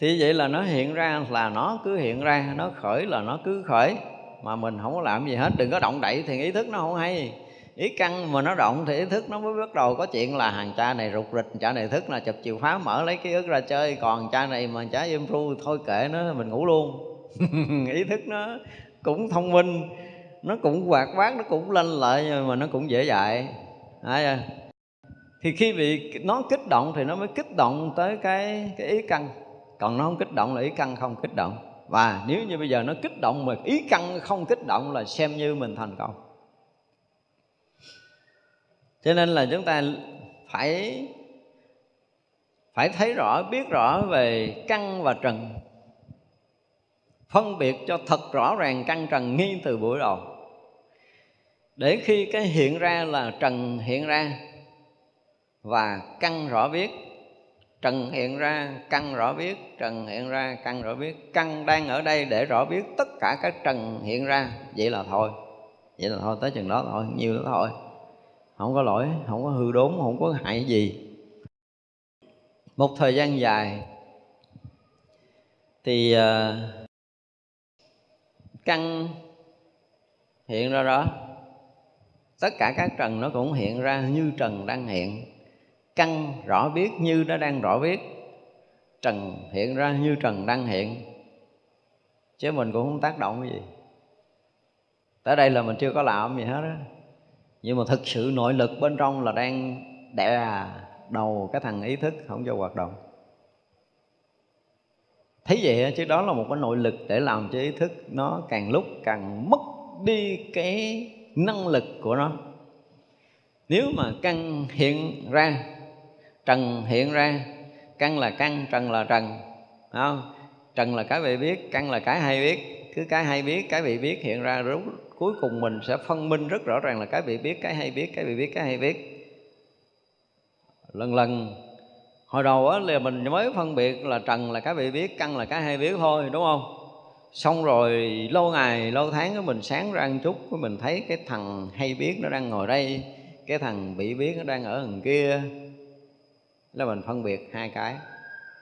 Speaker 1: Thì vậy là nó hiện ra là nó cứ hiện ra, nó khởi là nó cứ khởi. Mà mình không có làm gì hết, đừng có động đậy thì ý thức nó không hay. Ý căn mà nó động thì ý thức nó mới bắt đầu có chuyện là hàng cha này rụt rịch, cha này thức là chụp chiều phá mở lấy ký ức ra chơi, còn cha này mà cha ru thôi kệ nó, mình ngủ luôn. <laughs> Ý thức nó cũng thông minh nó cũng hoạt bát nó cũng lên lợi nhưng mà nó cũng dễ dạy. À, thì khi bị nó kích động thì nó mới kích động tới cái cái ý căn còn nó không kích động là ý căn không kích động. Và nếu như bây giờ nó kích động mà ý căn không kích động là xem như mình thành công. Cho nên là chúng ta phải phải thấy rõ biết rõ về căn và trần. Phân biệt cho thật rõ ràng căn trần ngay từ buổi đầu để khi cái hiện ra là trần hiện ra và căn rõ biết trần hiện ra căn rõ biết trần hiện ra căn rõ biết căn đang ở đây để rõ biết tất cả các trần hiện ra. Vậy là thôi. Vậy là thôi tới chừng đó thôi nhiều đó thôi. Không có lỗi không có hư đốn không có hại gì. Một thời gian dài thì uh, căn hiện ra đó tất cả các trần nó cũng hiện ra như trần đang hiện. Căn rõ biết như nó đang rõ biết. Trần hiện ra như trần đang hiện. Chứ mình cũng không tác động cái gì. Tới đây là mình chưa có làm gì hết á. Nhưng mà thực sự nội lực bên trong là đang đè đầu cái thằng ý thức, không cho hoạt động. Thấy vậy chứ đó là một cái nội lực để làm cho ý thức nó càng lúc càng mất đi cái năng lực của nó. Nếu mà căn hiện ra, trần hiện ra, căn là căn, trần là trần không? trần là cái bị biết, căn là cái hay biết. Cứ cái hay biết, cái bị biết hiện ra lúc cuối cùng mình sẽ phân minh rất rõ ràng là cái bị biết, cái hay biết, cái bị biết, cái hay biết. Lần lần, hồi đầu á, là mình mới phân biệt là trần là cái bị biết, căn là cái hay biết thôi, đúng không? Xong rồi lâu ngày, lâu tháng mình sáng ra một chút mình thấy cái thằng hay biết nó đang ngồi đây, cái thằng bị biết nó đang ở đằng kia. Là mình phân biệt hai cái,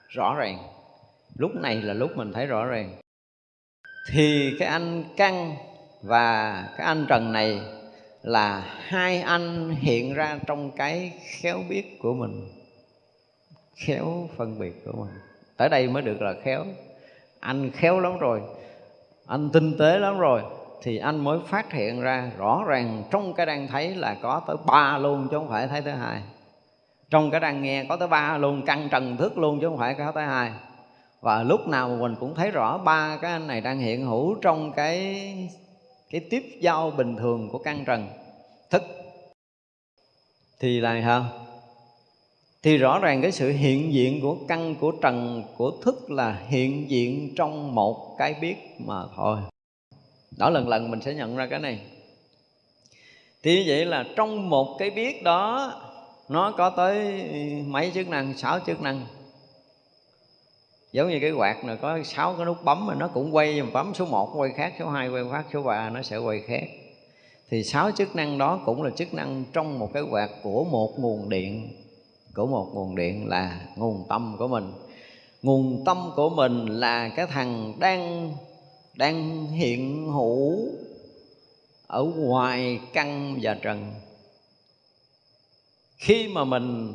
Speaker 1: rõ ràng. Lúc này là lúc mình thấy rõ ràng. Thì cái anh căn và cái anh trần này là hai anh hiện ra trong cái khéo biết của mình, khéo phân biệt của mình. Tới đây mới được là khéo. Anh khéo lắm rồi anh tinh tế lắm rồi. Thì anh mới phát hiện ra rõ ràng trong cái đang thấy là có tới ba luôn chứ không phải thấy thứ hai. Trong cái đang nghe có tới ba luôn căn trần thức luôn chứ không phải có tới hai. Và lúc nào mình cũng thấy rõ ba cái anh này đang hiện hữu trong cái cái tiếp giao bình thường của căn trần thức. Thì là sao? Thì rõ ràng cái sự hiện diện của căn, của trần, của thức là hiện diện trong một cái biết mà thôi. Đó, lần lần mình sẽ nhận ra cái này. Thì như vậy là trong một cái biết đó, nó có tới mấy chức năng, sáu chức năng. Giống như cái quạt này có sáu cái nút bấm mà nó cũng quay bấm, số 1 quay khác, số 2 quay khác, số 3 nó sẽ quay khác. Thì sáu chức năng đó cũng là chức năng trong một cái quạt của một nguồn điện của một nguồn điện là nguồn tâm của mình. Nguồn tâm của mình là cái thằng đang đang hiện hữu ở ngoài căn và trần. Khi mà mình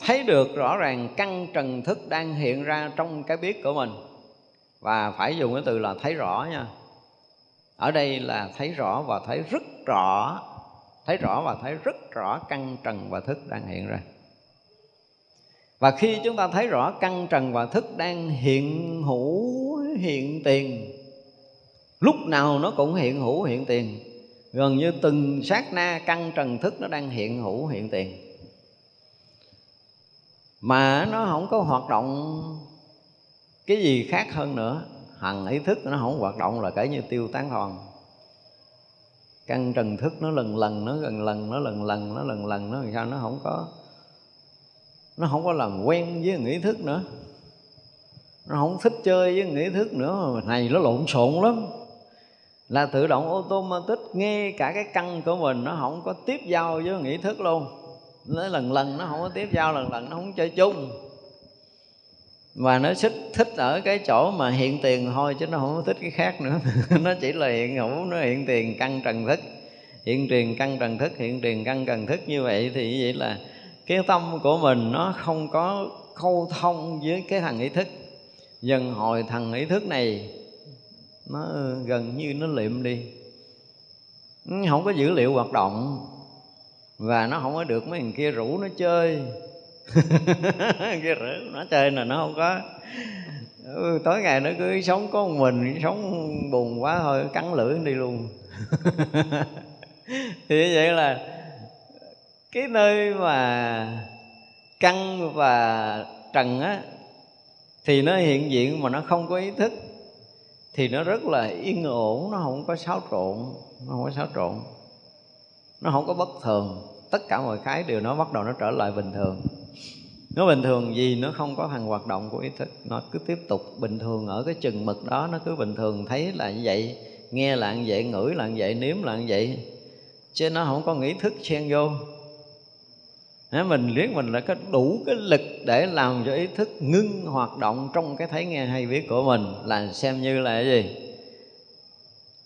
Speaker 1: thấy được rõ ràng căn trần thức đang hiện ra trong cái biết của mình, và phải dùng cái từ là thấy rõ nha. Ở đây là thấy rõ và thấy rất rõ thấy rõ và thấy rất rõ căn trần và thức đang hiện ra. Và khi chúng ta thấy rõ căn trần và thức đang hiện hữu hiện tiền, lúc nào nó cũng hiện hữu hiện tiền. Gần như từng sát na căn trần thức nó đang hiện hữu hiện tiền. Mà nó không có hoạt động cái gì khác hơn nữa. Hằng ý thức nó không hoạt động là kể như tiêu tán hoàn căn trần thức nó lần lần, nó gần lần, nó lần lần, nó lần lần, nó làm sao nó không có, nó không có làm quen với nghĩ thức nữa. Nó không thích chơi với nghĩ thức nữa. Mà này, nó lộn xộn lắm. Là tự động automatic nghe cả cái căn của mình, nó không có tiếp giao với nghĩ thức luôn. Nó lần lần, nó không có tiếp giao, lần lần, nó không chơi chung và nó thích thích ở cái chỗ mà hiện tiền thôi, chứ nó không thích cái khác nữa. <laughs> Nó chỉ là hiện hữu, nó hiện tiền căn trần thức. Hiện tiền căn trần thức, hiện tiền căn trần thức. Như vậy thì vậy là cái tâm của mình nó không có khâu thông với cái thằng ý thức. Dần hồi thằng ý thức này, nó gần như nó liệm đi. Không có dữ liệu hoạt động. Và nó không có được mấy thằng kia rủ nó chơi. <laughs> kia rủ nó chơi là nó không có. Ừ, tối ngày nó cứ sống có một mình sống buồn quá thôi cắn lưỡi đi luôn. <laughs> Thì như vậy là cái nơi mà căng và trần á thì nó hiện diện mà nó không có ý thức thì nó rất là yên ổn nó không có xáo trộn nó không có xáo trộn. Nó không có bất thường. Tất cả mọi cái đều nó bắt đầu nó trở lại bình thường nó bình thường gì nó không có thằng hoạt động của ý thức, nó cứ tiếp tục bình thường ở cái chừng mực đó, nó cứ bình thường thấy là như vậy, nghe là như vậy, ngửi là như vậy, nếm là như vậy. Chứ nó không có nghĩ thức xen vô. Mình liếc mình là có đủ cái lực để làm cho ý thức ngưng hoạt động trong cái thấy nghe hay biết của mình là xem như là cái gì?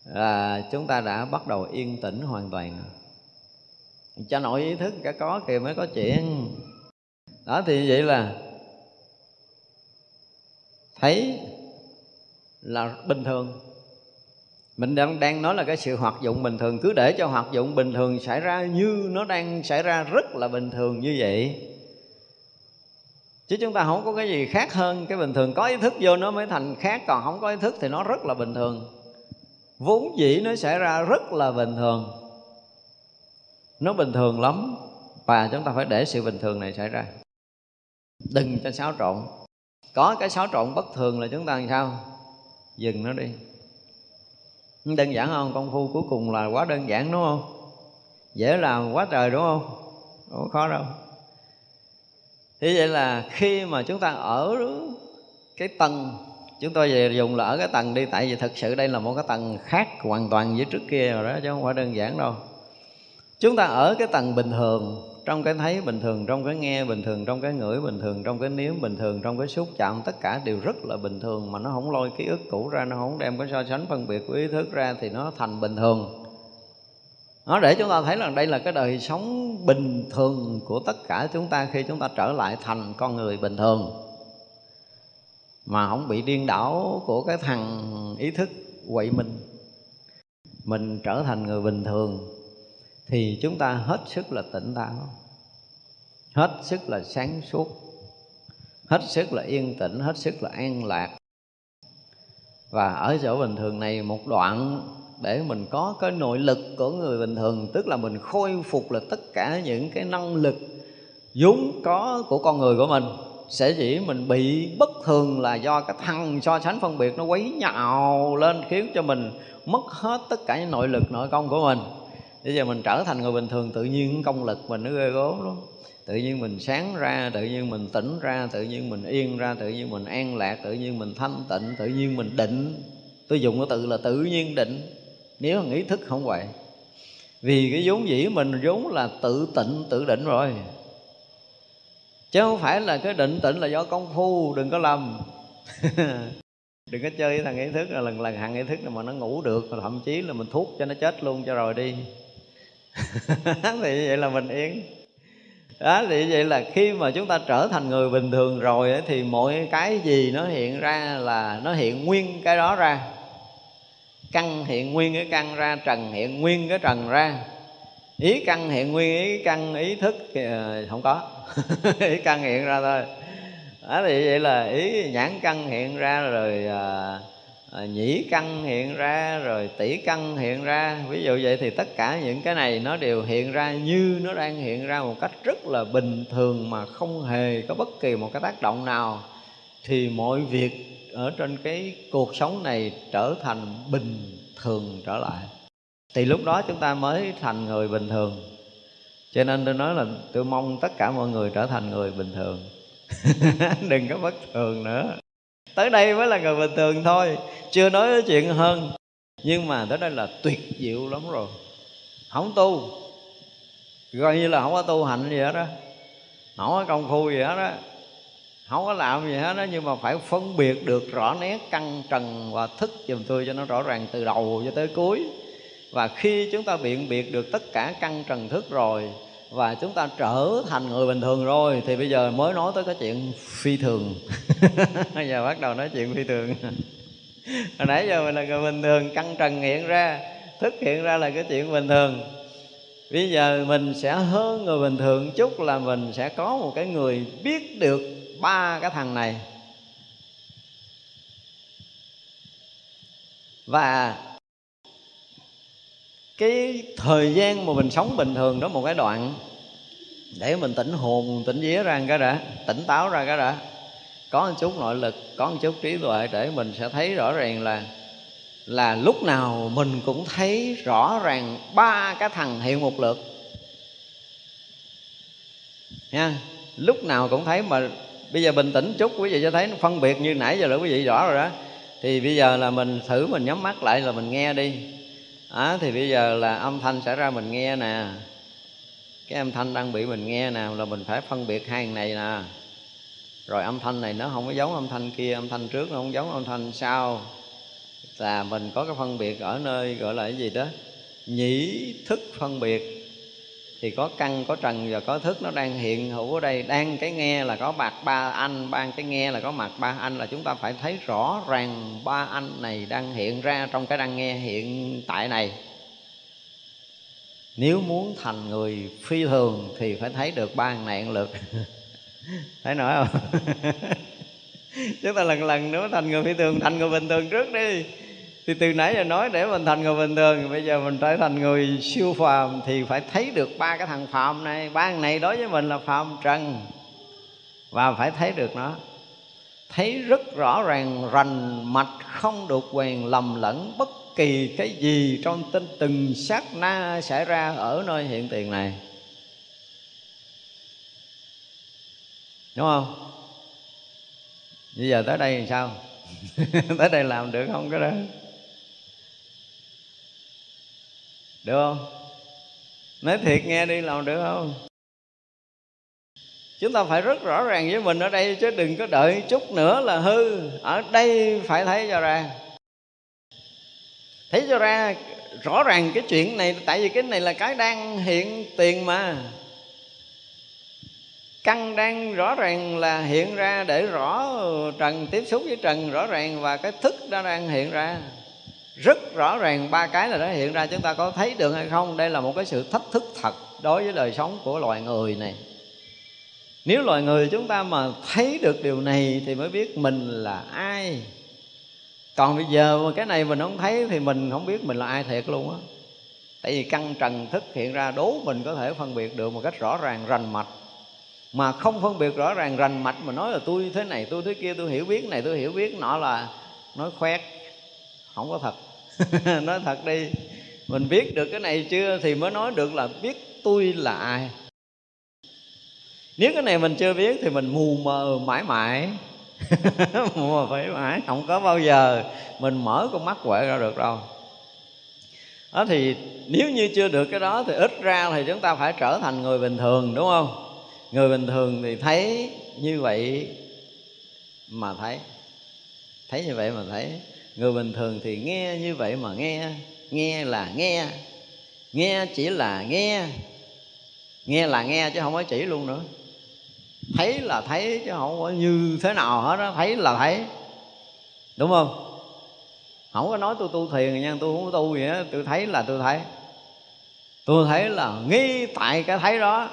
Speaker 1: Là chúng ta đã bắt đầu yên tĩnh hoàn toàn cho nội ý thức cả có kìa mới có chuyện đó, thì vậy là thấy là bình thường. Mình đang đang nói là cái sự hoạt dụng bình thường, cứ để cho hoạt dụng bình thường xảy ra như nó đang xảy ra rất là bình thường như vậy. Chứ chúng ta không có cái gì khác hơn cái bình thường. Có ý thức vô nó mới thành khác, còn không có ý thức thì nó rất là bình thường. Vốn dĩ nó xảy ra rất là bình thường. Nó bình thường lắm, và chúng ta phải để sự bình thường này xảy ra đừng cho xáo trộn. Có cái xáo trộn bất thường là chúng ta làm sao? Dừng nó đi. Đơn giản không công phu cuối cùng là quá đơn giản, đúng không? Dễ làm quá trời, đúng không? Không khó đâu. Thế vậy là khi mà chúng ta ở cái tầng, chúng tôi về dùng là ở cái tầng đi, tại vì thực sự đây là một cái tầng khác hoàn toàn với trước kia rồi đó, chứ không phải đơn giản đâu. Chúng ta ở cái tầng bình thường trong cái thấy bình thường, trong cái nghe bình thường, trong cái ngửi bình thường, trong cái nếm bình thường, trong cái xúc chạm, tất cả đều rất là bình thường mà nó không lôi ký ức cũ ra, nó không đem cái so sánh phân biệt của ý thức ra thì nó thành bình thường. Nó để chúng ta thấy là đây là cái đời sống bình thường của tất cả chúng ta khi chúng ta trở lại thành con người bình thường. Mà không bị điên đảo của cái thằng ý thức quậy mình. Mình trở thành người bình thường thì chúng ta hết sức là tỉnh táo. Hết sức là sáng suốt. Hết sức là yên tĩnh, hết sức là an lạc. Và ở chỗ bình thường này, một đoạn để mình có cái nội lực của người bình thường, tức là mình khôi phục là tất cả những cái năng lực vốn có của con người của mình, sẽ chỉ mình bị bất thường là do cái thằng so sánh phân biệt nó quấy nhào lên, khiến cho mình mất hết tất cả những nội lực nội công của mình bây giờ mình trở thành người bình thường, tự nhiên công lực mình nó ghê gớm lắm. Tự nhiên mình sáng ra, tự nhiên mình tỉnh ra, tự nhiên mình yên ra, tự nhiên mình an lạc, tự nhiên mình thanh tịnh, tự nhiên mình định. Tôi dùng cái từ là tự nhiên định. Nếu nghĩ thức không vậy. Vì cái vốn dĩ mình vốn là tự tịnh, tự định rồi. Chứ không phải là cái định tịnh là do công phu, đừng có lầm. <laughs> Đừng có chơi với thằng ý thức là lần lần thằng ý thức mà nó ngủ được, thậm chí là mình thuốc cho nó chết luôn cho rồi đi. <laughs> thì vậy là mình yên. Đó thì vậy là khi mà chúng ta trở thành người bình thường rồi ấy, thì mọi cái gì nó hiện ra là nó hiện nguyên cái đó ra. Căn hiện nguyên cái căn ra trần hiện nguyên cái trần ra. Ý căn hiện nguyên ý căn ý thức thì không có. <laughs> Ý căn hiện ra thôi. Đó thì vậy là ý nhãn căn hiện ra rồi à, à, nhĩ căn hiện ra rồi tỷ căn hiện ra. Ví dụ vậy thì tất cả những cái này nó đều hiện ra như nó đang hiện ra một cách rất là bình thường mà không hề có bất kỳ một cái tác động nào. Thì mọi việc ở trên cái cuộc sống này trở thành bình thường trở lại. Thì lúc đó chúng ta mới thành người bình thường. Cho nên tôi nói là tôi mong tất cả mọi người trở thành người bình thường. <laughs> Đừng có bất thường nữa tới đây mới là người bình thường thôi. Chưa nói chuyện hơn. Nhưng mà tới đây là tuyệt diệu lắm rồi. Không tu. Coi như là không có tu hành gì hết đó không có công phu gì hết đó không có làm gì hết đó nhưng mà phải phân biệt được rõ nét căn trần và thức giùm tôi cho nó rõ ràng từ đầu cho tới cuối. Và khi chúng ta biện biệt được tất cả căn trần thức rồi và chúng ta trở thành người bình thường rồi. Thì bây giờ mới nói tới cái chuyện phi thường. Bây <laughs> giờ bắt đầu nói chuyện phi thường. Hồi nãy giờ mình là người bình thường, căng trần hiện ra, thức hiện ra là cái chuyện bình thường. Bây giờ mình sẽ hơn người bình thường chút là mình sẽ có một cái người biết được ba cái thằng này. Và cái thời gian mà mình sống bình thường đó một cái đoạn để mình tỉnh hồn, tỉnh vía ra cái đã, tỉnh táo ra cái đã. Có một chút nội lực, có một chút trí tuệ để mình sẽ thấy rõ ràng là là lúc nào mình cũng thấy rõ ràng ba cái thằng hiện một lượt. Nha, lúc nào cũng thấy mà bây giờ bình tĩnh chút, quý vị cho thấy nó phân biệt như nãy giờ là quý vị rõ rồi đó. Thì bây giờ là mình thử mình nhắm mắt lại là mình nghe đi à, thì bây giờ là âm thanh xảy ra mình nghe nè. Cái âm thanh đang bị mình nghe nè là mình phải phân biệt hai này nè. Rồi âm thanh này nó không có giống âm thanh kia âm thanh trước nó không giống âm thanh sau. Là mình có cái phân biệt ở nơi gọi là cái gì đó? Nhĩ thức phân biệt thì có căn, có trần và có thức nó đang hiện hữu ở đây. Đang cái nghe là có mặt ba anh, ban cái nghe là có mặt ba anh là chúng ta phải thấy rõ ràng ba anh này đang hiện ra trong cái đang nghe hiện tại này. Nếu muốn thành người phi thường thì phải thấy được ba này lượt <laughs> thấy nổi không? <laughs> Chúng ta lần lần nữa thành người phi thường, thành người bình thường trước đi thì từ nãy giờ nói để mình thành người bình thường, bây giờ mình trở thành người siêu phàm thì phải thấy được ba cái thằng phàm này. Ba thằng này đối với mình là phàm trần. Và phải thấy được nó. Thấy rất rõ ràng, rành mạch không được quyền lầm lẫn bất kỳ cái gì trong tinh từng sát na xảy ra ở nơi hiện tiền này. Đúng không? Bây giờ tới đây thì sao? <laughs> Tới đây làm được không cái đó? Được không? Nói thiệt nghe đi, làm được không? Chúng ta phải rất rõ ràng với mình ở đây chứ đừng có đợi chút nữa là hư. Ở đây phải thấy cho ra. Thấy cho ra rõ ràng cái chuyện này, tại vì cái này là cái đang hiện tiền mà. Căn đang rõ ràng là hiện ra để rõ trần, tiếp xúc với trần rõ ràng và cái thức đã đang hiện ra rất rõ ràng ba cái là nó hiện ra, chúng ta có thấy được hay không? Đây là một cái sự thách thức thật đối với đời sống của loài người này. Nếu loài người chúng ta mà thấy được điều này thì mới biết mình là ai. Còn bây giờ mà cái này mình không thấy thì mình không biết mình là ai thiệt luôn á. Tại vì căn trần thức hiện ra đố mình có thể phân biệt được một cách rõ ràng, rành mạch. Mà không phân biệt rõ ràng rành mạch mà nói là tôi thế này, tôi thế kia, tôi hiểu biết này, tôi hiểu biết nọ là nói khoét, không có thật. <laughs> nói thật đi, mình biết được cái này chưa thì mới nói được là biết tôi là ai. Nếu cái này mình chưa biết thì mình mù mờ mãi mãi. <laughs> Mù mờ phải mãi, không có bao giờ mình mở con mắt quệ ra được đâu. Đó thì nếu như chưa được cái đó thì ít ra thì chúng ta phải trở thành người bình thường, đúng không? Người bình thường thì thấy như vậy mà thấy. Thấy như vậy mà thấy người bình thường thì nghe như vậy mà nghe nghe là nghe nghe chỉ là nghe nghe là nghe chứ không có chỉ luôn nữa. Thấy là thấy chứ không có như thế nào hết đó thấy là thấy. Đúng không? Không có nói tôi tu thiền nha, tôi không có tu gì hết tôi thấy là tôi thấy. Tôi thấy là nghi tại cái thấy đó,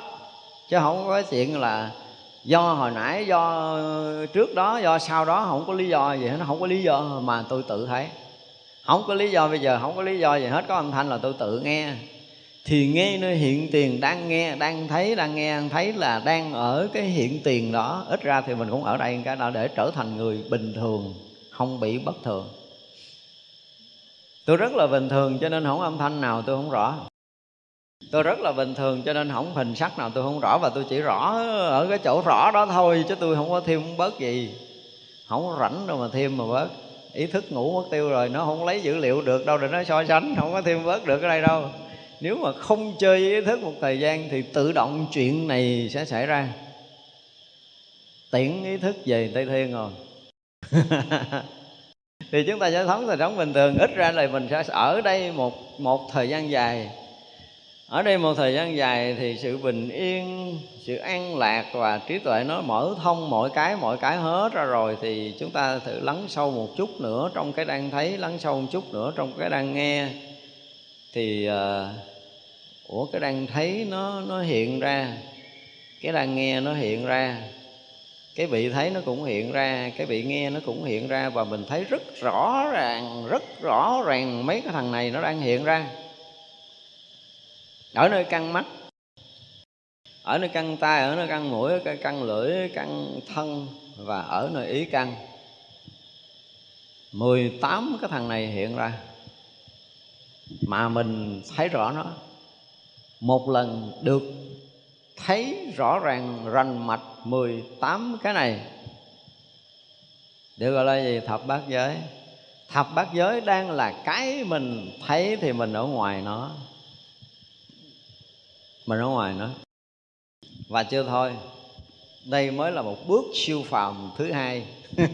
Speaker 1: chứ không có chuyện là do hồi nãy, do trước đó, do sau đó, không có lý do gì hết, nó không có lý do mà tôi tự thấy. Không có lý do bây giờ, không có lý do gì hết, có âm thanh là tôi tự nghe. Thì nghe nơi hiện tiền đang nghe, đang thấy, đang nghe, đang thấy là đang ở cái hiện tiền đó. Ít ra thì mình cũng ở đây cái đó để trở thành người bình thường, không bị bất thường. Tôi rất là bình thường cho nên không âm thanh nào, tôi không rõ tôi rất là bình thường, cho nên không hình sắc nào tôi không rõ, và tôi chỉ rõ ở cái chỗ rõ đó thôi, chứ tôi không có thêm không bớt gì. Không rảnh đâu mà thêm mà bớt. Ý thức ngủ mất tiêu rồi, nó không lấy dữ liệu được, đâu để nó so sánh, không có thêm bớt được ở đây đâu. Nếu mà không chơi ý thức một thời gian thì tự động chuyện này sẽ xảy ra. Tiễn ý thức về tây thiên rồi. <laughs> Thì chúng ta sẽ sống đời sống bình thường. Ít ra là mình sẽ ở đây một một thời gian dài ở đây một thời gian dài thì sự bình yên sự an lạc và trí tuệ nó mở thông mọi cái mọi cái hết ra rồi thì chúng ta thử lắng sâu một chút nữa trong cái đang thấy lắng sâu một chút nữa trong cái đang nghe. Thì uh, ủa cái đang thấy nó nó hiện ra cái đang nghe nó hiện ra cái vị thấy nó cũng hiện ra cái vị nghe nó cũng hiện ra và mình thấy rất rõ ràng rất rõ ràng mấy cái thằng này nó đang hiện ra ở nơi căn mắt, ở nơi căn tay ở nơi căn mũi, ở căn lưỡi căn thân và ở nơi ý căn 18 cái thằng này hiện ra mà mình thấy rõ nó. Một lần được thấy rõ ràng rành mạch 18 cái này. Được gọi là gì? Thập bát giới. Thập bát giới đang là cái mình thấy thì mình ở ngoài nó mình ở ngoài nữa. Và chưa thôi. Đây mới là một bước siêu phàm thứ hai. <laughs>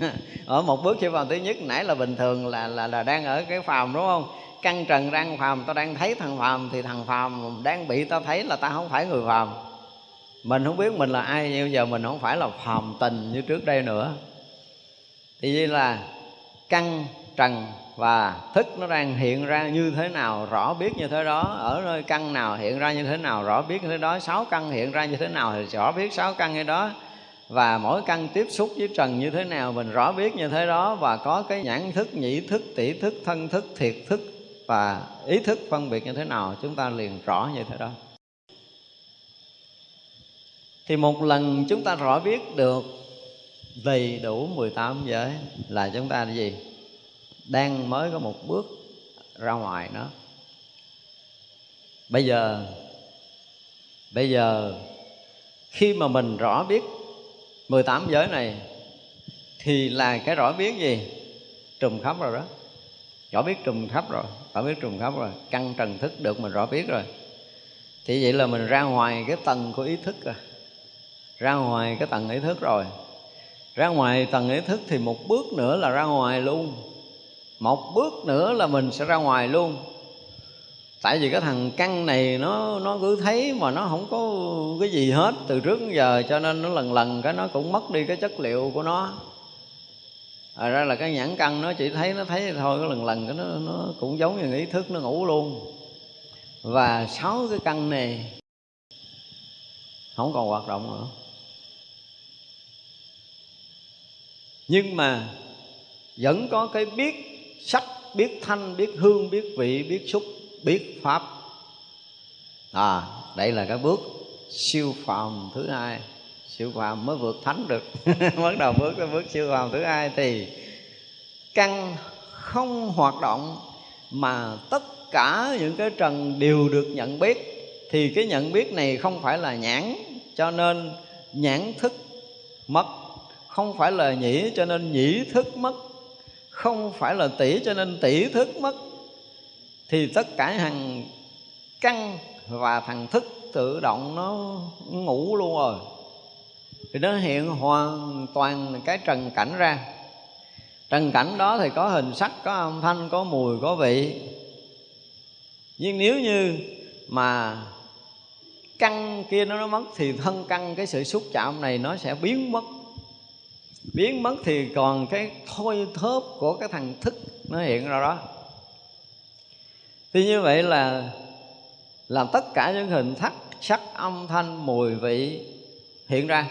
Speaker 1: Ở một bước siêu phàm thứ nhất, nãy là bình thường là là là đang ở cái phàm, đúng không? Căn trần đang phàm, tao đang thấy thằng phàm thì thằng phàm, đang bị tao thấy là tao không phải người phàm. Mình không biết mình là ai, nhưng giờ mình không phải là phàm tình như trước đây nữa. Thì như là căn trần và thức nó đang hiện ra như thế nào, rõ biết như thế đó. Ở nơi căn nào hiện ra như thế nào, rõ biết như thế đó. Sáu căn hiện ra như thế nào thì rõ biết sáu căn như đó. Và mỗi căn tiếp xúc với trần như thế nào, mình rõ biết như thế đó. Và có cái nhãn thức, nhĩ thức, tỷ thức, thân thức, thiệt thức và ý thức phân biệt như thế nào, chúng ta liền rõ như thế đó. Thì một lần chúng ta rõ biết được đầy đủ 18 giới là chúng ta là gì? Đang mới có một bước ra ngoài nó. Bây giờ bây giờ khi mà mình rõ biết 18 giới này, thì là cái rõ biết gì? Trùm khắp rồi đó. Rõ biết trùm khắp rồi, rõ biết trùm khắp rồi. Căn trần thức được mình rõ biết rồi. Thì vậy là mình ra ngoài cái tầng của ý thức rồi ra ngoài cái tầng ý thức rồi. Ra ngoài tầng ý thức thì một bước nữa là ra ngoài luôn một bước nữa là mình sẽ ra ngoài luôn. Tại vì cái thằng căn này nó nó cứ thấy mà nó không có cái gì hết từ trước đến giờ cho nên nó lần lần cái nó cũng mất đi cái chất liệu của nó. À, ra là cái nhãn căn nó chỉ thấy nó thấy thôi cái lần lần cái nó nó cũng giống như ý thức nó ngủ luôn. Và sáu cái căn này không còn hoạt động nữa. Nhưng mà vẫn có cái biết sắc, biết thanh, biết hương, biết vị, biết xúc, biết pháp. À đây là cái bước siêu phàm thứ hai. Siêu phàm mới vượt thánh được. <laughs> Bắt đầu bước cái bước siêu phàm thứ hai thì căn không hoạt động mà tất cả những cái trần đều được nhận biết. Thì cái nhận biết này không phải là nhãn, cho nên nhãn thức mất. Không phải là nhĩ, cho nên nhĩ thức mất không phải là tỷ cho nên tỷ thức mất. Thì tất cả hàng căn và thằng thức tự động nó ngủ luôn rồi. Thì nó hiện hoàn toàn cái trần cảnh ra. Trần cảnh đó thì có hình sắc có âm thanh có mùi có vị. Nhưng nếu như mà căn kia nó, mất thì thân căn cái sự xúc chạm này nó sẽ biến mất biến mất thì còn cái thôi thớp của cái thằng thức nó hiện ra đó. Thì như vậy là làm tất cả những hình thắc sắc, âm, thanh, mùi, vị hiện ra.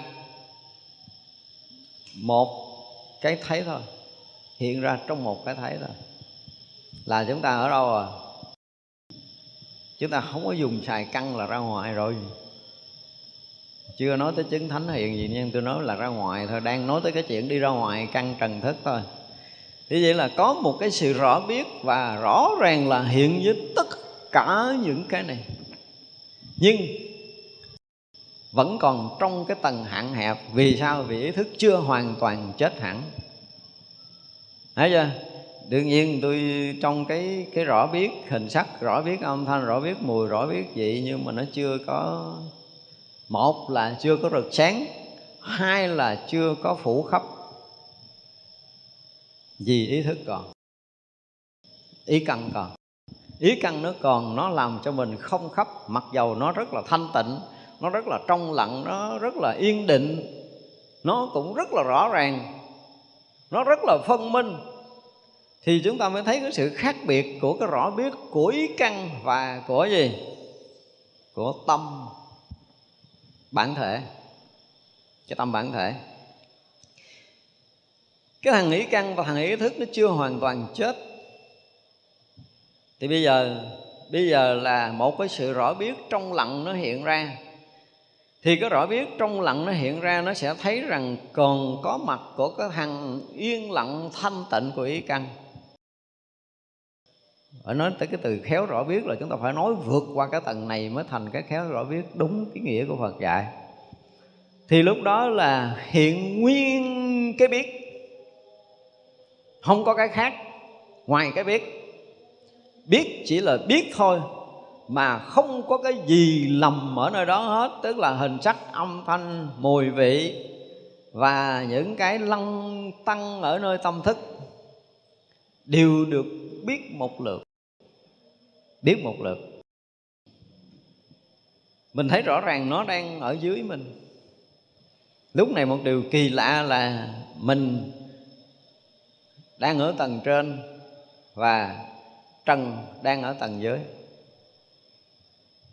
Speaker 1: Một cái thấy thôi, hiện ra trong một cái thấy thôi. Là chúng ta ở đâu à? Chúng ta không có dùng xài căng là ra ngoài rồi chưa nói tới chứng thánh hiện gì, nhưng tôi nói là ra ngoài thôi. Đang nói tới cái chuyện đi ra ngoài căn trần thức thôi. Thì vậy là có một cái sự rõ biết và rõ ràng là hiện với tất cả những cái này. Nhưng vẫn còn trong cái tầng hạn hẹp. Vì sao? Vì ý thức chưa hoàn toàn chết hẳn. Thấy chưa? Đương nhiên tôi, trong cái cái rõ biết, hình sắc rõ biết, âm thanh rõ biết, mùi rõ biết vị nhưng mà nó chưa có một là chưa có rực sáng, hai là chưa có phủ khắp. Vì ý thức còn, ý căn còn. Ý căn nó còn, nó làm cho mình không khắp, mặc dầu nó rất là thanh tịnh, nó rất là trong lặng, nó rất là yên định, nó cũng rất là rõ ràng, nó rất là phân minh. Thì chúng ta mới thấy cái sự khác biệt của cái rõ biết của ý căn và của gì? Của tâm bản thể, cái tâm bản thể. Cái thằng ý căn và thằng ý thức nó chưa hoàn toàn chết. Thì bây giờ bây giờ là một cái sự rõ biết trong lặng nó hiện ra. Thì cái rõ biết trong lặng nó hiện ra, nó sẽ thấy rằng còn có mặt của cái thằng yên lặng thanh tịnh của ý căn ở nói tới cái từ khéo rõ biết là chúng ta phải nói vượt qua cái tầng này mới thành cái khéo rõ biết đúng cái nghĩa của Phật dạy. Thì lúc đó là hiện nguyên cái biết. Không có cái khác ngoài cái biết. Biết chỉ là biết thôi, mà không có cái gì lầm ở nơi đó hết, tức là hình sắc, âm thanh, mùi vị và những cái lăng tăng ở nơi tâm thức đều được biết một lượt. Biết một lượt. Mình thấy rõ ràng nó đang ở dưới mình. Lúc này một điều kỳ lạ là mình đang ở tầng trên và trần đang ở tầng dưới.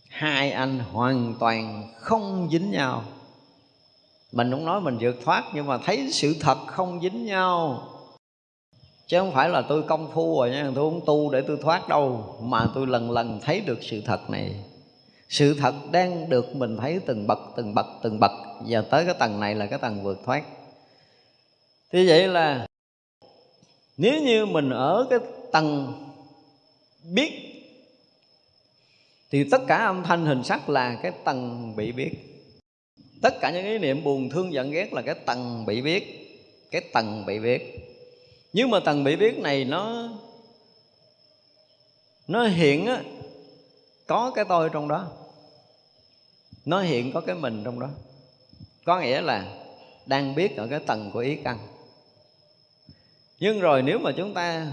Speaker 1: Hai anh hoàn toàn không dính nhau. Mình không nói mình vượt thoát nhưng mà thấy sự thật không dính nhau chứ không phải là tôi công phu rồi nha, tôi không tu để tôi thoát đâu, mà tôi lần lần thấy được sự thật này. Sự thật đang được mình thấy từng bậc từng bậc từng bậc. Và tới cái tầng này là cái tầng vượt thoát. Thì vậy là nếu như mình ở cái tầng biết, thì tất cả âm thanh hình sắc là cái tầng bị biết. Tất cả những ý niệm buồn, thương, giận, ghét là cái tầng bị biết, cái tầng bị biết nhưng mà tầng bị biết này nó nó hiện á, có cái tôi trong đó. Nó hiện có cái mình trong đó. Có nghĩa là đang biết ở cái tầng của ý căn. Nhưng rồi nếu mà chúng ta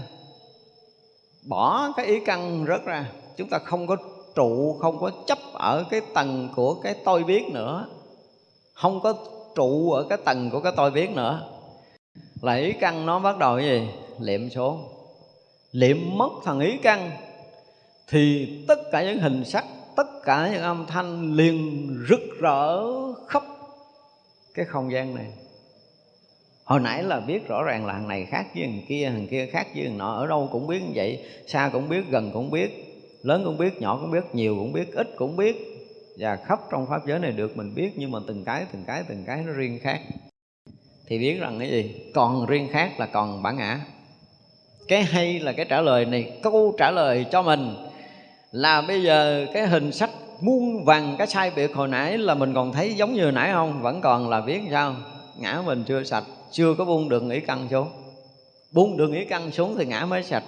Speaker 1: bỏ cái ý căn rớt ra, chúng ta không có trụ, không có chấp ở cái tầng của cái tôi biết nữa, không có trụ ở cái tầng của cái tôi biết nữa là ý căn nó bắt đầu cái gì? Liệm xuống. Liệm mất thằng ý căn, thì tất cả những hình sắc, tất cả những âm thanh liền rực rỡ khắp cái không gian này. Hồi nãy là biết rõ ràng là thằng này khác với thằng kia thằng kia khác với thằng nọ, ở đâu cũng biết như vậy, xa cũng biết, gần cũng biết, lớn cũng biết, nhỏ cũng biết, nhiều cũng biết, ít cũng biết. Và khắp trong pháp giới này được mình biết, nhưng mà từng cái từng cái từng cái nó riêng khác thì biết rằng cái gì? Còn riêng khác là còn bản ngã. Cái hay là cái trả lời này câu trả lời cho mình là bây giờ cái hình sắc muôn vàng cái sai biệt hồi nãy là mình còn thấy giống như hồi nãy không? Vẫn còn là biết sao? Ngã mình chưa sạch, chưa có buông đường ý căn xuống. Buông đường ý căn xuống thì ngã mới sạch.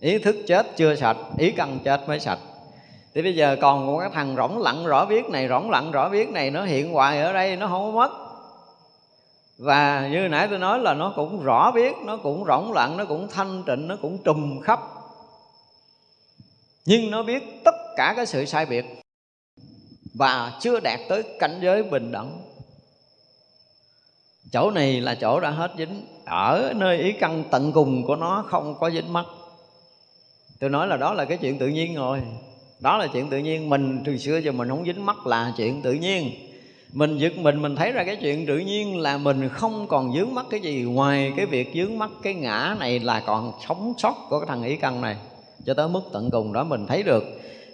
Speaker 1: Ý thức chết chưa sạch, ý căn chết mới sạch. Thì bây giờ còn một cái thằng rỗng lặng rõ biết này, rỗng lặng rõ biết này, nó hiện hoài ở đây, nó không có mất và như nãy tôi nói là nó cũng rõ biết, nó cũng rỗng lặng nó cũng thanh tịnh, nó cũng trùm khắp. Nhưng nó biết tất cả cái sự sai biệt và chưa đạt tới cảnh giới bình đẳng. Chỗ này là chỗ đã hết dính. Ở nơi ý căn tận cùng của nó không có dính mắt. Tôi nói là đó là cái chuyện tự nhiên rồi. Đó là chuyện tự nhiên. Mình từ xưa giờ mình không dính mắt là chuyện tự nhiên mình giật mình mình thấy ra cái chuyện tự nhiên là mình không còn dướng mắt cái gì. Ngoài cái việc dướng mắt cái ngã này là còn sống sót của cái thằng ý căn này. Cho tới mức tận cùng đó mình thấy được.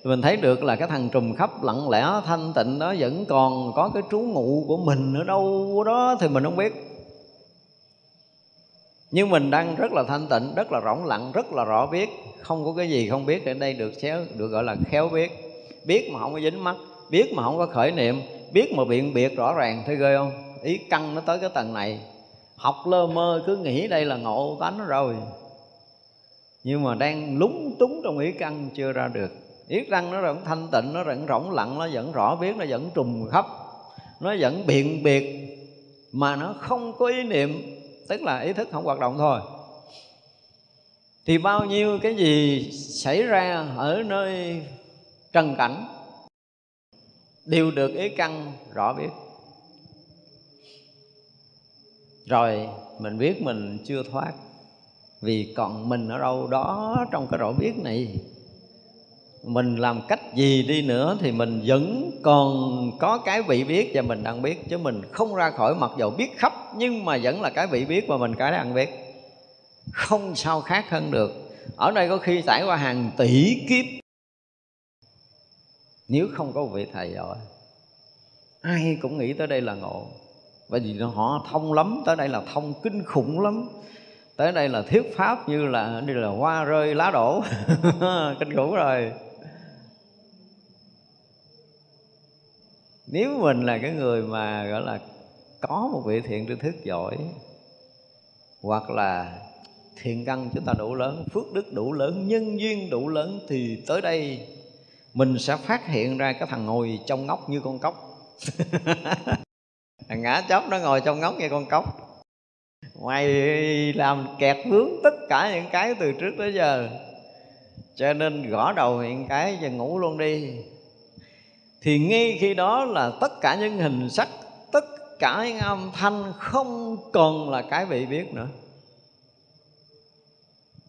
Speaker 1: Mình thấy được là cái thằng trùm khắp lặng lẽ, thanh tịnh đó vẫn còn có cái trú ngụ của mình ở đâu đó thì mình không biết. Nhưng mình đang rất là thanh tịnh, rất là rỗng lặng, rất là rõ biết. Không có cái gì không biết ở đây được xéo, được gọi là khéo biết. Biết mà không có dính mắt, biết mà không có khởi niệm biết mà biện biệt rõ ràng, thấy ghê không? Ý căng nó tới cái tầng này. Học lơ mơ, cứ nghĩ đây là ngộ tánh rồi. Nhưng mà đang lúng túng trong ý căn chưa ra được. Ý căn nó vẫn thanh tịnh, nó vẫn rỗng lặng, nó vẫn rõ biết, nó vẫn trùng khắp. Nó vẫn biện biệt, mà nó không có ý niệm, tức là ý thức không hoạt động thôi. Thì bao nhiêu cái gì xảy ra ở nơi trần cảnh đều được ý căn, rõ biết. Rồi, mình biết mình chưa thoát, vì còn mình ở đâu đó trong cái rõ biết này. Mình làm cách gì đi nữa thì mình vẫn còn có cái vị biết và mình đang biết, chứ mình không ra khỏi mặc dầu biết khắp, nhưng mà vẫn là cái vị biết và mình cái đang biết. Không sao khác hơn được. Ở đây có khi trải qua hàng tỷ kiếp nếu không có vị thầy giỏi, ai cũng nghĩ tới đây là ngộ. Bởi vì họ thông lắm tới đây là thông kinh khủng lắm. Tới đây là thuyết pháp như là đi là hoa rơi lá đổ. <laughs> Kinh khủng rồi. Nếu mình là cái người mà gọi là có một vị thiện tri thức giỏi hoặc là thiện căn chúng ta đủ lớn phước đức đủ lớn nhân duyên đủ lớn thì tới đây mình sẽ phát hiện ra cái thằng ngồi trong ngóc như con cóc. <laughs> Thằng ngã chóc nó ngồi trong ngóc như con cóc. Mày làm kẹt vướng tất cả những cái từ trước tới giờ. Cho nên gõ đầu hiện cái và ngủ luôn đi. Thì ngay khi đó là tất cả những hình sắc, tất cả những âm thanh không còn là cái bị biết nữa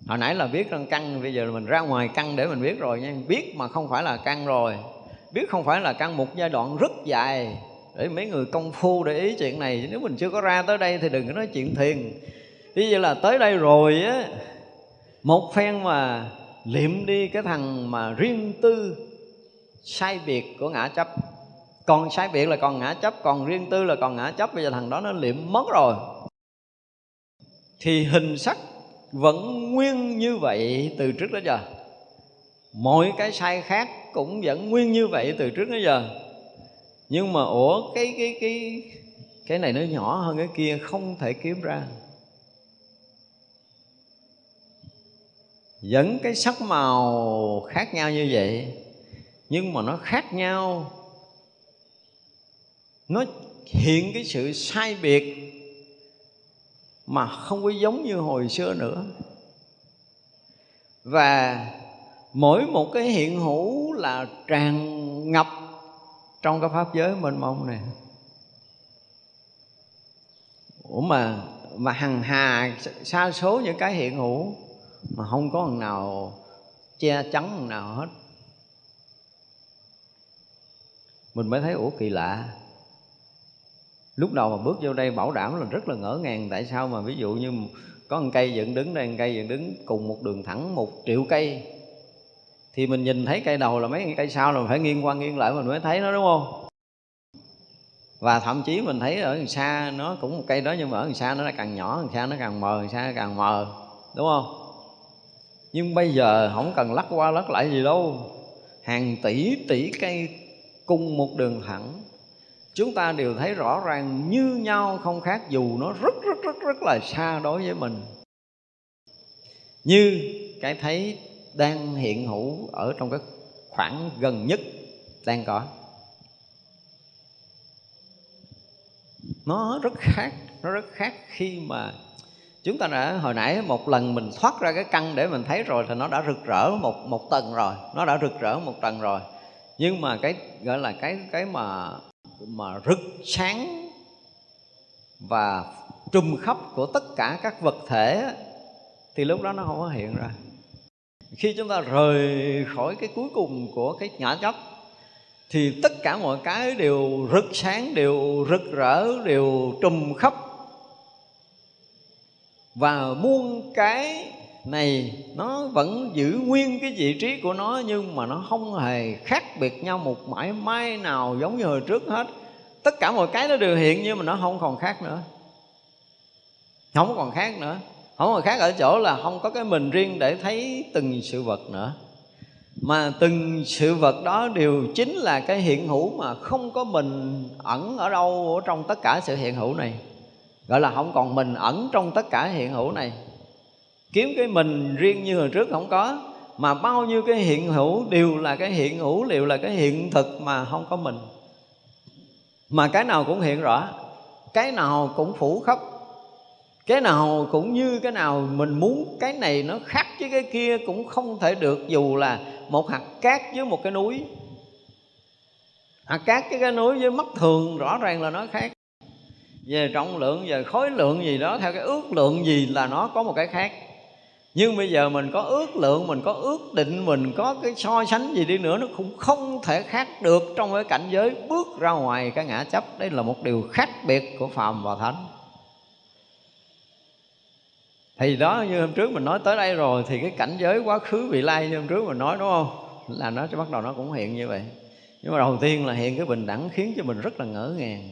Speaker 1: hồi nãy là biết rằng căn bây giờ mình ra ngoài căn để mình biết rồi nha. Biết mà không phải là căn rồi. Biết không phải là căn một giai đoạn rất dài để mấy người công phu để ý chuyện này. Nếu mình chưa có ra tới đây thì đừng có nói chuyện thiền. Ví dụ là tới đây rồi á, một phen mà liệm đi cái thằng mà riêng tư sai biệt của ngã chấp. Còn sai biệt là còn ngã chấp, còn riêng tư là còn ngã chấp. Bây giờ thằng đó nó liệm mất rồi. Thì hình sắc vẫn nguyên như vậy từ trước đến giờ. Mọi cái sai khác cũng vẫn nguyên như vậy từ trước đến giờ. Nhưng mà ủa, cái cái cái cái này nó nhỏ hơn cái kia không thể kiếm ra. Vẫn cái sắc màu khác nhau như vậy, nhưng mà nó khác nhau. Nó hiện cái sự sai biệt mà không có giống như hồi xưa nữa. Và mỗi một cái hiện hữu là tràn ngập trong cái pháp giới mênh mông này. Ủa mà mà hằng hà xa số những cái hiện hữu mà không có thằng nào che chắn thằng nào hết. Mình mới thấy, ủa kỳ lạ lúc đầu mà bước vô đây bảo đảm là rất là ngỡ ngàng, tại sao mà ví dụ như có một cây dựng đứng đây, một cây dựng đứng cùng một đường thẳng một triệu cây, thì mình nhìn thấy cây đầu là mấy cây sau là mình phải nghiêng qua nghiêng lại mình mới thấy nó, đúng không? Và thậm chí mình thấy ở đằng xa nó cũng một cây đó, nhưng mà ở đằng xa nó là càng nhỏ, đằng xa nó càng mờ, đằng xa nó càng mờ, đúng không? Nhưng bây giờ không cần lắc qua lắc lại gì đâu. Hàng tỷ tỷ cây cùng một đường thẳng chúng ta đều thấy rõ ràng như nhau không khác dù nó rất rất rất rất là xa đối với mình. Như cái thấy đang hiện hữu ở trong cái khoảng gần nhất đang có. Nó rất khác, nó rất khác khi mà chúng ta đã, hồi nãy một lần mình thoát ra cái căn để mình thấy rồi thì nó đã rực rỡ một một tầng rồi, nó đã rực rỡ một tầng rồi. Nhưng mà cái, gọi là cái cái mà mà rực sáng và trùm khắp của tất cả các vật thể thì lúc đó nó không có hiện ra. Khi chúng ta rời khỏi cái cuối cùng của cái nhỏ chấp thì tất cả mọi cái đều rực sáng, đều rực rỡ, đều trùm khắp. Và muôn cái này, nó vẫn giữ nguyên cái vị trí của nó nhưng mà nó không hề khác biệt nhau một mãi may nào giống như hồi trước hết. Tất cả mọi cái nó đều hiện nhưng mà nó không còn khác nữa. Không còn khác nữa. Không còn khác ở chỗ là không có cái mình riêng để thấy từng sự vật nữa. Mà từng sự vật đó đều chính là cái hiện hữu mà không có mình ẩn ở đâu ở trong tất cả sự hiện hữu này. Gọi là không còn mình ẩn trong tất cả hiện hữu này kiếm cái mình riêng như hồi trước không có, mà bao nhiêu cái hiện hữu đều là cái hiện hữu, đều là cái hiện thực mà không có mình. Mà cái nào cũng hiện rõ, cái nào cũng phủ khắp, cái nào cũng như cái nào mình muốn, cái này nó khác với cái kia cũng không thể được, dù là một hạt cát với một cái núi. Hạt cát với cái núi với mắt thường rõ ràng là nó khác. Về trọng lượng, về khối lượng gì đó, theo cái ước lượng gì là nó có một cái khác nhưng bây giờ mình có ước lượng, mình có ước định, mình có cái so sánh gì đi nữa, nó cũng không thể khác được trong cái cảnh giới bước ra ngoài cái ngã chấp. Đây là một điều khác biệt của phàm và thánh. Thì đó, như hôm trước mình nói tới đây rồi, thì cái cảnh giới quá khứ vị lai như hôm trước mình nói, đúng không? Là nó bắt đầu nó cũng hiện như vậy. Nhưng mà đầu tiên là hiện cái bình đẳng khiến cho mình rất là ngỡ ngàng.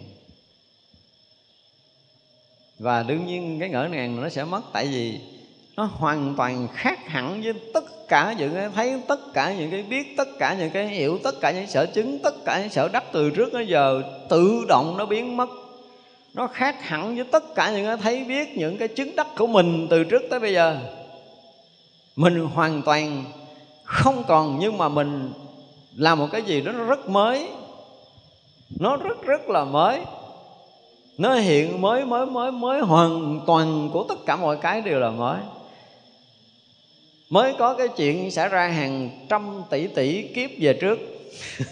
Speaker 1: Và đương nhiên cái ngỡ ngàng nó sẽ mất, tại vì nó hoàn toàn khác hẳn với tất cả những cái thấy, tất cả những cái biết, tất cả những cái hiểu, tất cả những sở chứng, tất cả những sở đắc từ trước đến giờ tự động nó biến mất. Nó khác hẳn với tất cả những cái thấy biết, những cái chứng đắc của mình từ trước tới bây giờ. Mình hoàn toàn không còn, nhưng mà mình làm một cái gì đó nó rất mới. Nó rất rất là mới. Nó hiện mới mới mới mới hoàn toàn của tất cả mọi cái đều là mới mới có cái chuyện xảy ra hàng trăm tỷ tỷ kiếp về trước. <laughs>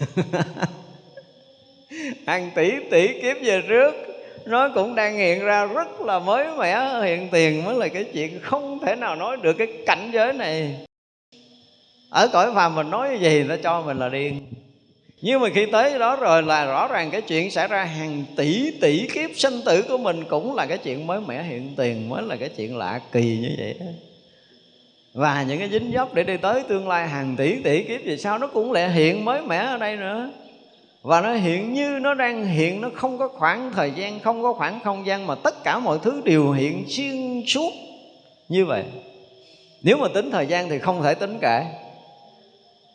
Speaker 1: Hàng tỷ tỷ kiếp về trước, nó cũng đang hiện ra rất là mới mẻ, hiện tiền mới là cái chuyện không thể nào nói được cái cảnh giới này. Ở cõi phàm mình nói gì nó cho mình là điên. Nhưng mà khi tới đó rồi là rõ ràng cái chuyện xảy ra hàng tỷ tỷ kiếp sinh tử của mình cũng là cái chuyện mới mẻ, hiện tiền mới là cái chuyện lạ kỳ như vậy đó và những cái dính dốc để đi tới tương lai hàng tỷ tỷ kiếp về sau, nó cũng lại hiện mới mẻ ở đây nữa. Và nó hiện như nó đang hiện, nó không có khoảng thời gian, không có khoảng không gian mà tất cả mọi thứ đều hiện xuyên suốt như vậy. Nếu mà tính thời gian thì không thể tính kể.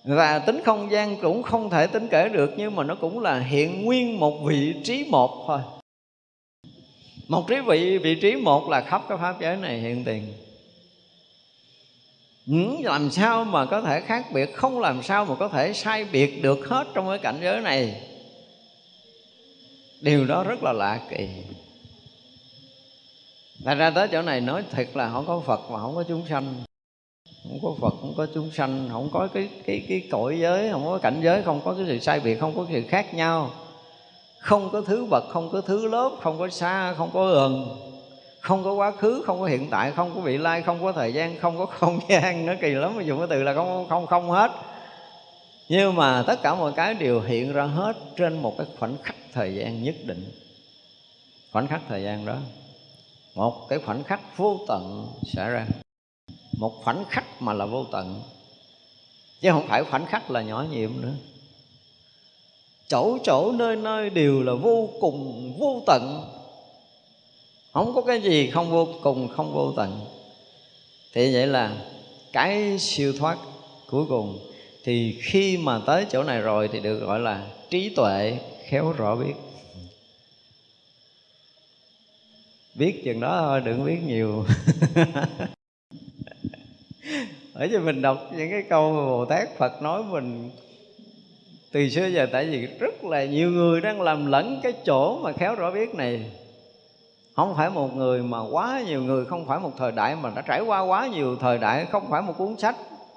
Speaker 1: Và tính không gian cũng không thể tính kể được, nhưng mà nó cũng là hiện nguyên một vị trí một thôi. Một trí vị vị trí một là khắp cái pháp giới này hiện tiền làm sao mà có thể khác biệt không làm sao mà có thể sai biệt được hết trong cái cảnh giới này điều đó rất là lạ kỳ Thật ra tới chỗ này nói thật là không có Phật mà không có chúng sanh không có phật không có chúng sanh không có cái cái cái cõi giới không có cảnh giới không có cái sự sai biệt không có sự khác nhau không có thứ bậc không có thứ lớp không có xa không có gần không có quá khứ, không có hiện tại, không có vị lai, không có thời gian, không có <laughs> không gian nó kỳ lắm. Mà dùng cái từ là không không không hết. Nhưng mà tất cả mọi cái đều hiện ra hết trên một cái khoảnh khắc thời gian nhất định. Khoảnh khắc thời gian đó. Một cái khoảnh khắc vô tận xảy ra. Một khoảnh khắc mà là vô tận. Chứ không phải khoảnh khắc là nhỏ nhiệm nữa. Chỗ chỗ nơi nơi đều là vô cùng vô tận không có cái gì không vô cùng, không vô tận. Thì vậy là cái siêu thoát cuối cùng thì khi mà tới chỗ này rồi thì được gọi là trí tuệ khéo rõ biết. Biết chừng đó thôi, đừng biết nhiều. <laughs> Ở cho mình đọc những cái câu mà bồ tát phật nói mình từ xưa giờ, tại vì rất là nhiều người đang làm lẫn cái chỗ mà khéo rõ biết này không phải một người mà quá nhiều người, không phải một thời đại mà đã trải qua quá nhiều thời đại, không phải một cuốn sách.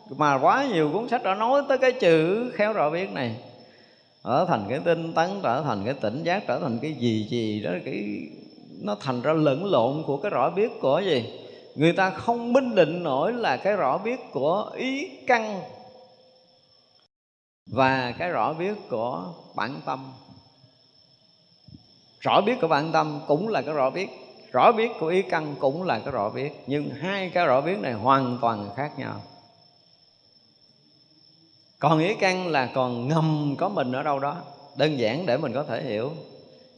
Speaker 1: Mà quá nhiều cuốn sách đã nói tới cái chữ khéo rõ biết này. Ở thành cái tinh tấn, trở thành cái tỉnh giác, trở thành cái gì gì đó, cái, nó thành ra lẫn lộn của cái rõ biết của gì? Người ta không minh định nổi là cái rõ biết của ý căn và cái rõ biết của bản tâm rõ biết của bản tâm cũng là cái rõ biết. Rõ biết của ý căn cũng là cái rõ biết. Nhưng hai cái rõ biết này hoàn toàn khác nhau. Còn ý căn là còn ngầm có mình ở đâu đó. Đơn giản để mình có thể hiểu.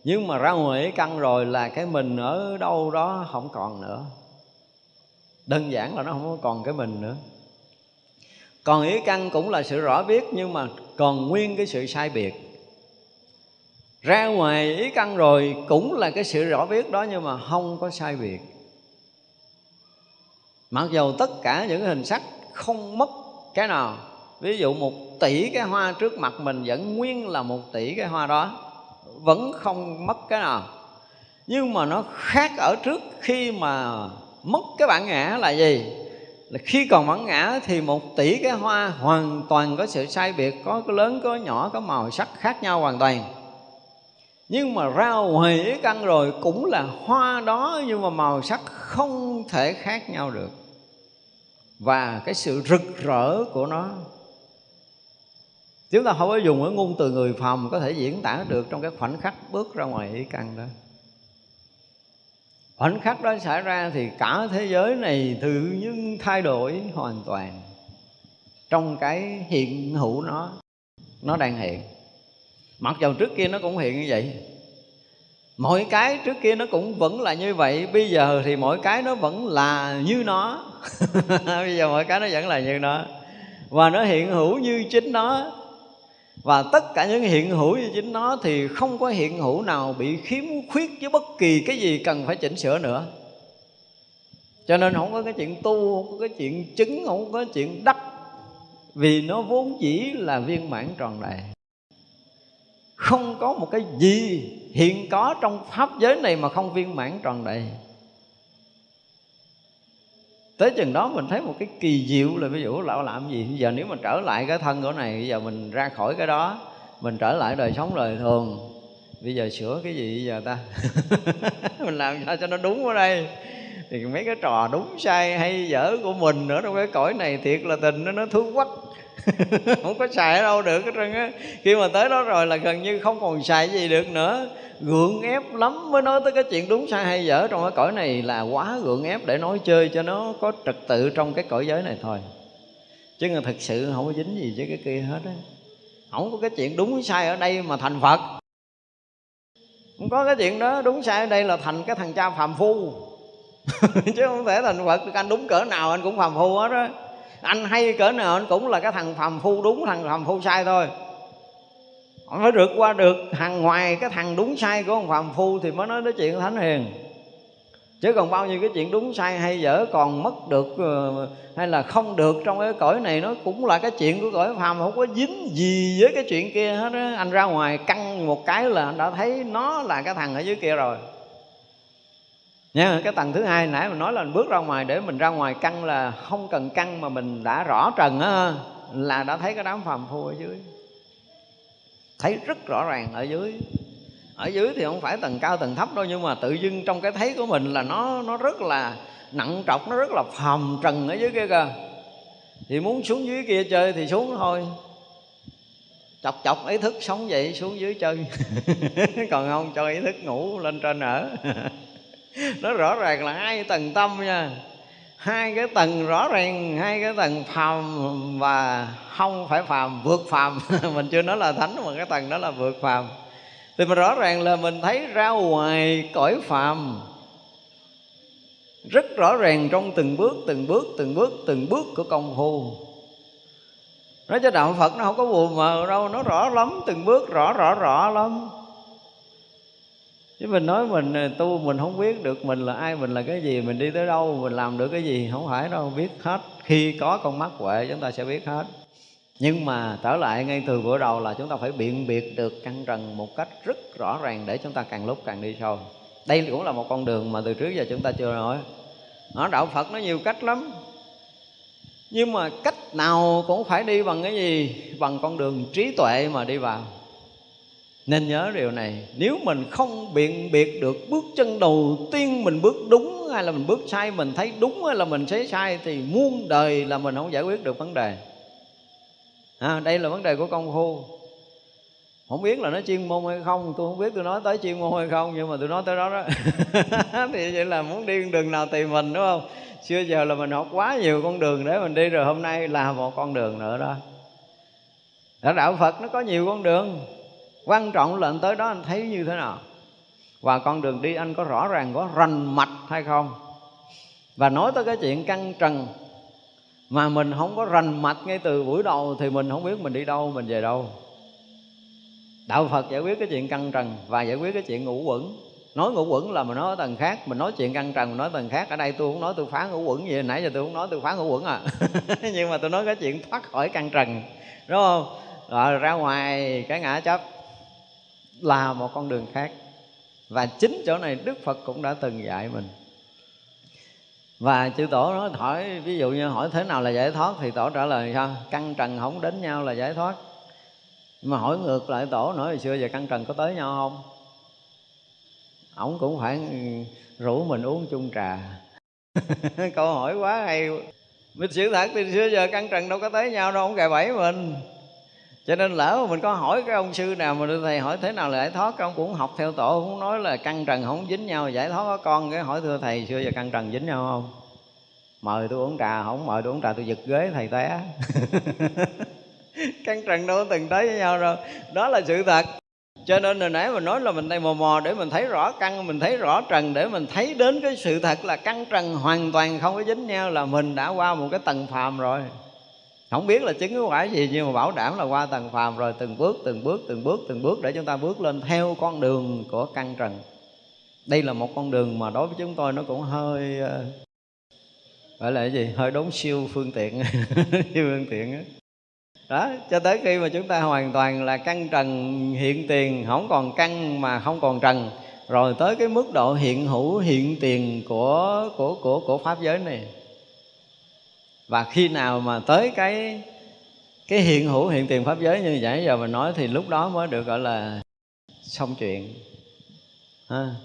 Speaker 1: Nhưng mà ra ngoài ý căn rồi là cái mình ở đâu đó không còn nữa. Đơn giản là nó không còn cái mình nữa. Còn ý căn cũng là sự rõ biết nhưng mà còn nguyên cái sự sai biệt ra ngoài ý căn rồi, cũng là cái sự rõ biết đó nhưng mà không có sai biệt. Mặc dầu tất cả những hình sắc không mất cái nào, ví dụ một tỷ cái hoa trước mặt mình vẫn nguyên là một tỷ cái hoa đó, vẫn không mất cái nào. Nhưng mà nó khác ở trước khi mà mất cái bản ngã là gì? Là khi còn bản ngã thì một tỷ cái hoa hoàn toàn có sự sai biệt, có cái lớn, có nhỏ, có màu sắc khác nhau hoàn toàn nhưng mà ra ngoài ý căn rồi cũng là hoa đó nhưng mà màu sắc không thể khác nhau được. Và cái sự rực rỡ của nó, chúng ta không có dùng cái ngôn từ người phàm có thể diễn tả được trong cái khoảnh khắc bước ra ngoài ý căn đó. Khoảnh khắc đó xảy ra thì cả thế giới này tự nhiên thay đổi hoàn toàn trong cái hiện hữu nó nó đang hiện mặc dầu trước kia nó cũng hiện như vậy mọi cái trước kia nó cũng vẫn là như vậy, bây giờ thì mọi cái nó vẫn là như nó. <laughs> Bây giờ mọi cái nó vẫn là như nó. Và nó hiện hữu như chính nó. Và tất cả những hiện hữu như chính nó thì không có hiện hữu nào bị khiếm khuyết với bất kỳ cái gì cần phải chỉnh sửa nữa. Cho nên không có cái chuyện tu, không có cái chuyện chứng, không có chuyện đắc, vì nó vốn dĩ là viên mãn tròn đầy không có một cái gì hiện có trong pháp giới này mà không viên mãn tròn đầy. Tới chừng đó mình thấy một cái kỳ diệu là ví dụ lão làm gì? Bây giờ nếu mà trở lại cái thân của này, bây giờ mình ra khỏi cái đó, mình trở lại đời sống đời thường. Bây giờ sửa cái gì bây giờ ta? <laughs> Mình làm sao cho nó đúng ở đây? Thì mấy cái trò đúng sai hay dở của mình nữa trong cái cõi này thiệt là tình nó nó thú quách <laughs> không có xài ở đâu được hết trơn á. Khi mà tới đó rồi là gần như không còn xài gì được nữa. Gượng ép lắm mới nói tới cái chuyện đúng sai hay dở trong cái cõi này là quá gượng ép để nói chơi cho nó có trật tự trong cái cõi giới này thôi. Chứ người thật sự không có dính gì với cái kia hết á. Không có cái chuyện đúng sai ở đây mà thành phật. Không có cái chuyện đó đúng sai ở đây là thành cái thằng cha phàm phu. <laughs> Chứ không thể thành phật anh đúng cỡ nào anh cũng phàm phu hết á anh hay cỡ nào anh cũng là cái thằng phàm phu đúng, thằng phàm phu sai thôi. Ông phải rượt qua được hàng ngoài cái thằng đúng sai của ông phàm phu thì mới nói đến chuyện thánh hiền. Chứ còn bao nhiêu cái chuyện đúng sai hay dở còn mất được ờ, hay là không được trong cái cõi này, nó cũng là cái chuyện của cõi phàm, không có dính gì với cái chuyện kia hết á. Anh ra ngoài căng một cái là anh đã thấy nó là cái thằng ở dưới kia rồi nha, cái tầng thứ hai nãy mình nói là mình bước ra ngoài để mình ra ngoài căng là không cần căng mà mình đã rõ trần á, là đã thấy cái đám phàm phu ở dưới. Thấy rất rõ ràng ở dưới. Ở dưới thì không phải tầng cao tầng thấp đâu, nhưng mà tự dưng trong cái thấy của mình là nó nó rất là nặng trọc, nó rất là phàm trần ở dưới kia kìa. Thì muốn xuống dưới kia chơi thì xuống thôi. Chọc chọc ý thức sống vậy xuống dưới chơi. <laughs> Còn không cho ý thức ngủ lên trên ở. <laughs> nó rõ ràng là hai tầng tâm nha. Hai cái tầng rõ ràng, hai cái tầng phàm và không phải phàm, vượt phàm. <laughs> Mình chưa nói là thánh, mà cái tầng đó là vượt phàm. Thì mà rõ ràng là mình thấy ra ngoài cõi phàm. Rất rõ ràng trong từng bước từng bước từng bước từng bước của công phu. Nói cho đạo phật nó không có buồn mờ đâu, nó rõ lắm, từng bước rõ rõ rõ lắm chứ mình nói mình ờ, tu mình không biết được mình là ai, mình là cái gì, mình đi tới đâu, mình làm được cái gì không phải đâu, biết hết. Khi có con mắt huệ, chúng ta sẽ biết hết. Nhưng mà trở lại ngay từ bữa đầu là chúng ta phải biện biệt được căn trần một cách rất rõ ràng để chúng ta càng lúc càng đi sâu. Đây cũng là một con đường mà từ trước giờ chúng ta chưa nói. Nó đạo phật nó nhiều cách lắm. Nhưng mà cách nào cũng phải đi bằng cái gì? Bằng con đường trí tuệ mà đi vào nên nhớ điều này nếu mình không biện biệt được bước chân đầu tiên mình bước đúng hay là mình bước sai mình thấy đúng hay là mình thấy sai thì muôn đời là mình không giải quyết được vấn đề. À, đây là vấn đề của công phu. Không biết là nó chuyên môn hay không tôi không biết tôi nói tới chuyên môn hay không nhưng mà tôi nói tới đó đó. <laughs> Thì vậy là muốn đi đường nào tìm mình đúng không? Xưa giờ là mình học quá nhiều con đường để mình đi rồi hôm nay là một con đường nữa đó. Ở đạo phật nó có nhiều con đường quan trọng là anh tới đó anh thấy như thế nào? Và con đường đi anh có rõ ràng, có rành mạch hay không? Và nói tới cái chuyện căng trần, mà mình không có rành mạch ngay từ buổi đầu thì mình không biết mình đi đâu, mình về đâu. Đạo phật giải quyết cái chuyện căng trần và giải quyết cái chuyện ngũ quẩn. Nói ngũ quẩn là mình nói ở tầng khác, mình nói chuyện căng trần, mình nói tầng khác. Ở đây tôi không nói tôi phá ngũ quẩn gì, nãy giờ tôi không nói tôi phá ngũ quẩn à. <laughs> Nhưng mà tôi nói cái chuyện thoát khỏi căng trần, đúng không? Rồi ra ngoài, cái ngã chấp là một con đường khác. Và chính chỗ này đức phật cũng đã từng dạy mình. Và chư tổ nói, hỏi, ví dụ như hỏi thế nào là giải thoát? Thì tổ trả lời sao căng trần không đến nhau là giải thoát. Mà hỏi ngược lại tổ nói hồi xưa giờ căng trần có tới nhau không? Ổng cũng phải rủ mình uống chung trà. <laughs> Câu hỏi quá hay. Mình sự thật, thì xưa giờ căng trần đâu có tới nhau đâu, ông gài bẫy mình cho nên lỡ mà mình có hỏi cái ông sư nào mà thầy hỏi thế nào là giải thoát ông cũng học theo tổ, cũng nói là căn trần không dính nhau, giải thoát có con, cái hỏi thưa thầy, xưa giờ căn trần dính nhau không? Mời tôi uống trà không, mời tôi uống trà tôi giật ghế thầy té. <laughs> Căn trần đâu có từng tới với nhau đâu. Đó là sự thật. Cho nên hồi nãy mình nói là mình đây mò mò để mình thấy rõ căn, mình thấy rõ trần, để mình thấy đến cái sự thật là căn trần hoàn toàn không có dính nhau là mình đã qua một cái tầng phàm rồi không biết là chứng cái quả gì, nhưng mà bảo đảm là qua tầng phàm rồi, từng bước từng bước từng bước từng bước để chúng ta bước lên theo con đường của căn trần. Đây là một con đường mà đối với chúng tôi nó cũng hơi ờ, gọi là cái gì? Hơi đốn siêu phương tiện. <laughs> Siêu phương tiện đó. đó, cho tới khi mà chúng ta hoàn toàn là căn trần hiện tiền, không còn căn mà không còn trần, rồi tới cái mức độ hiện hữu, hiện tiền của của của của pháp giới này và khi nào mà tới cái cái hiện hữu, hiện tiền pháp giới như vậy, giờ mình nói thì lúc đó mới được gọi là xong chuyện ha.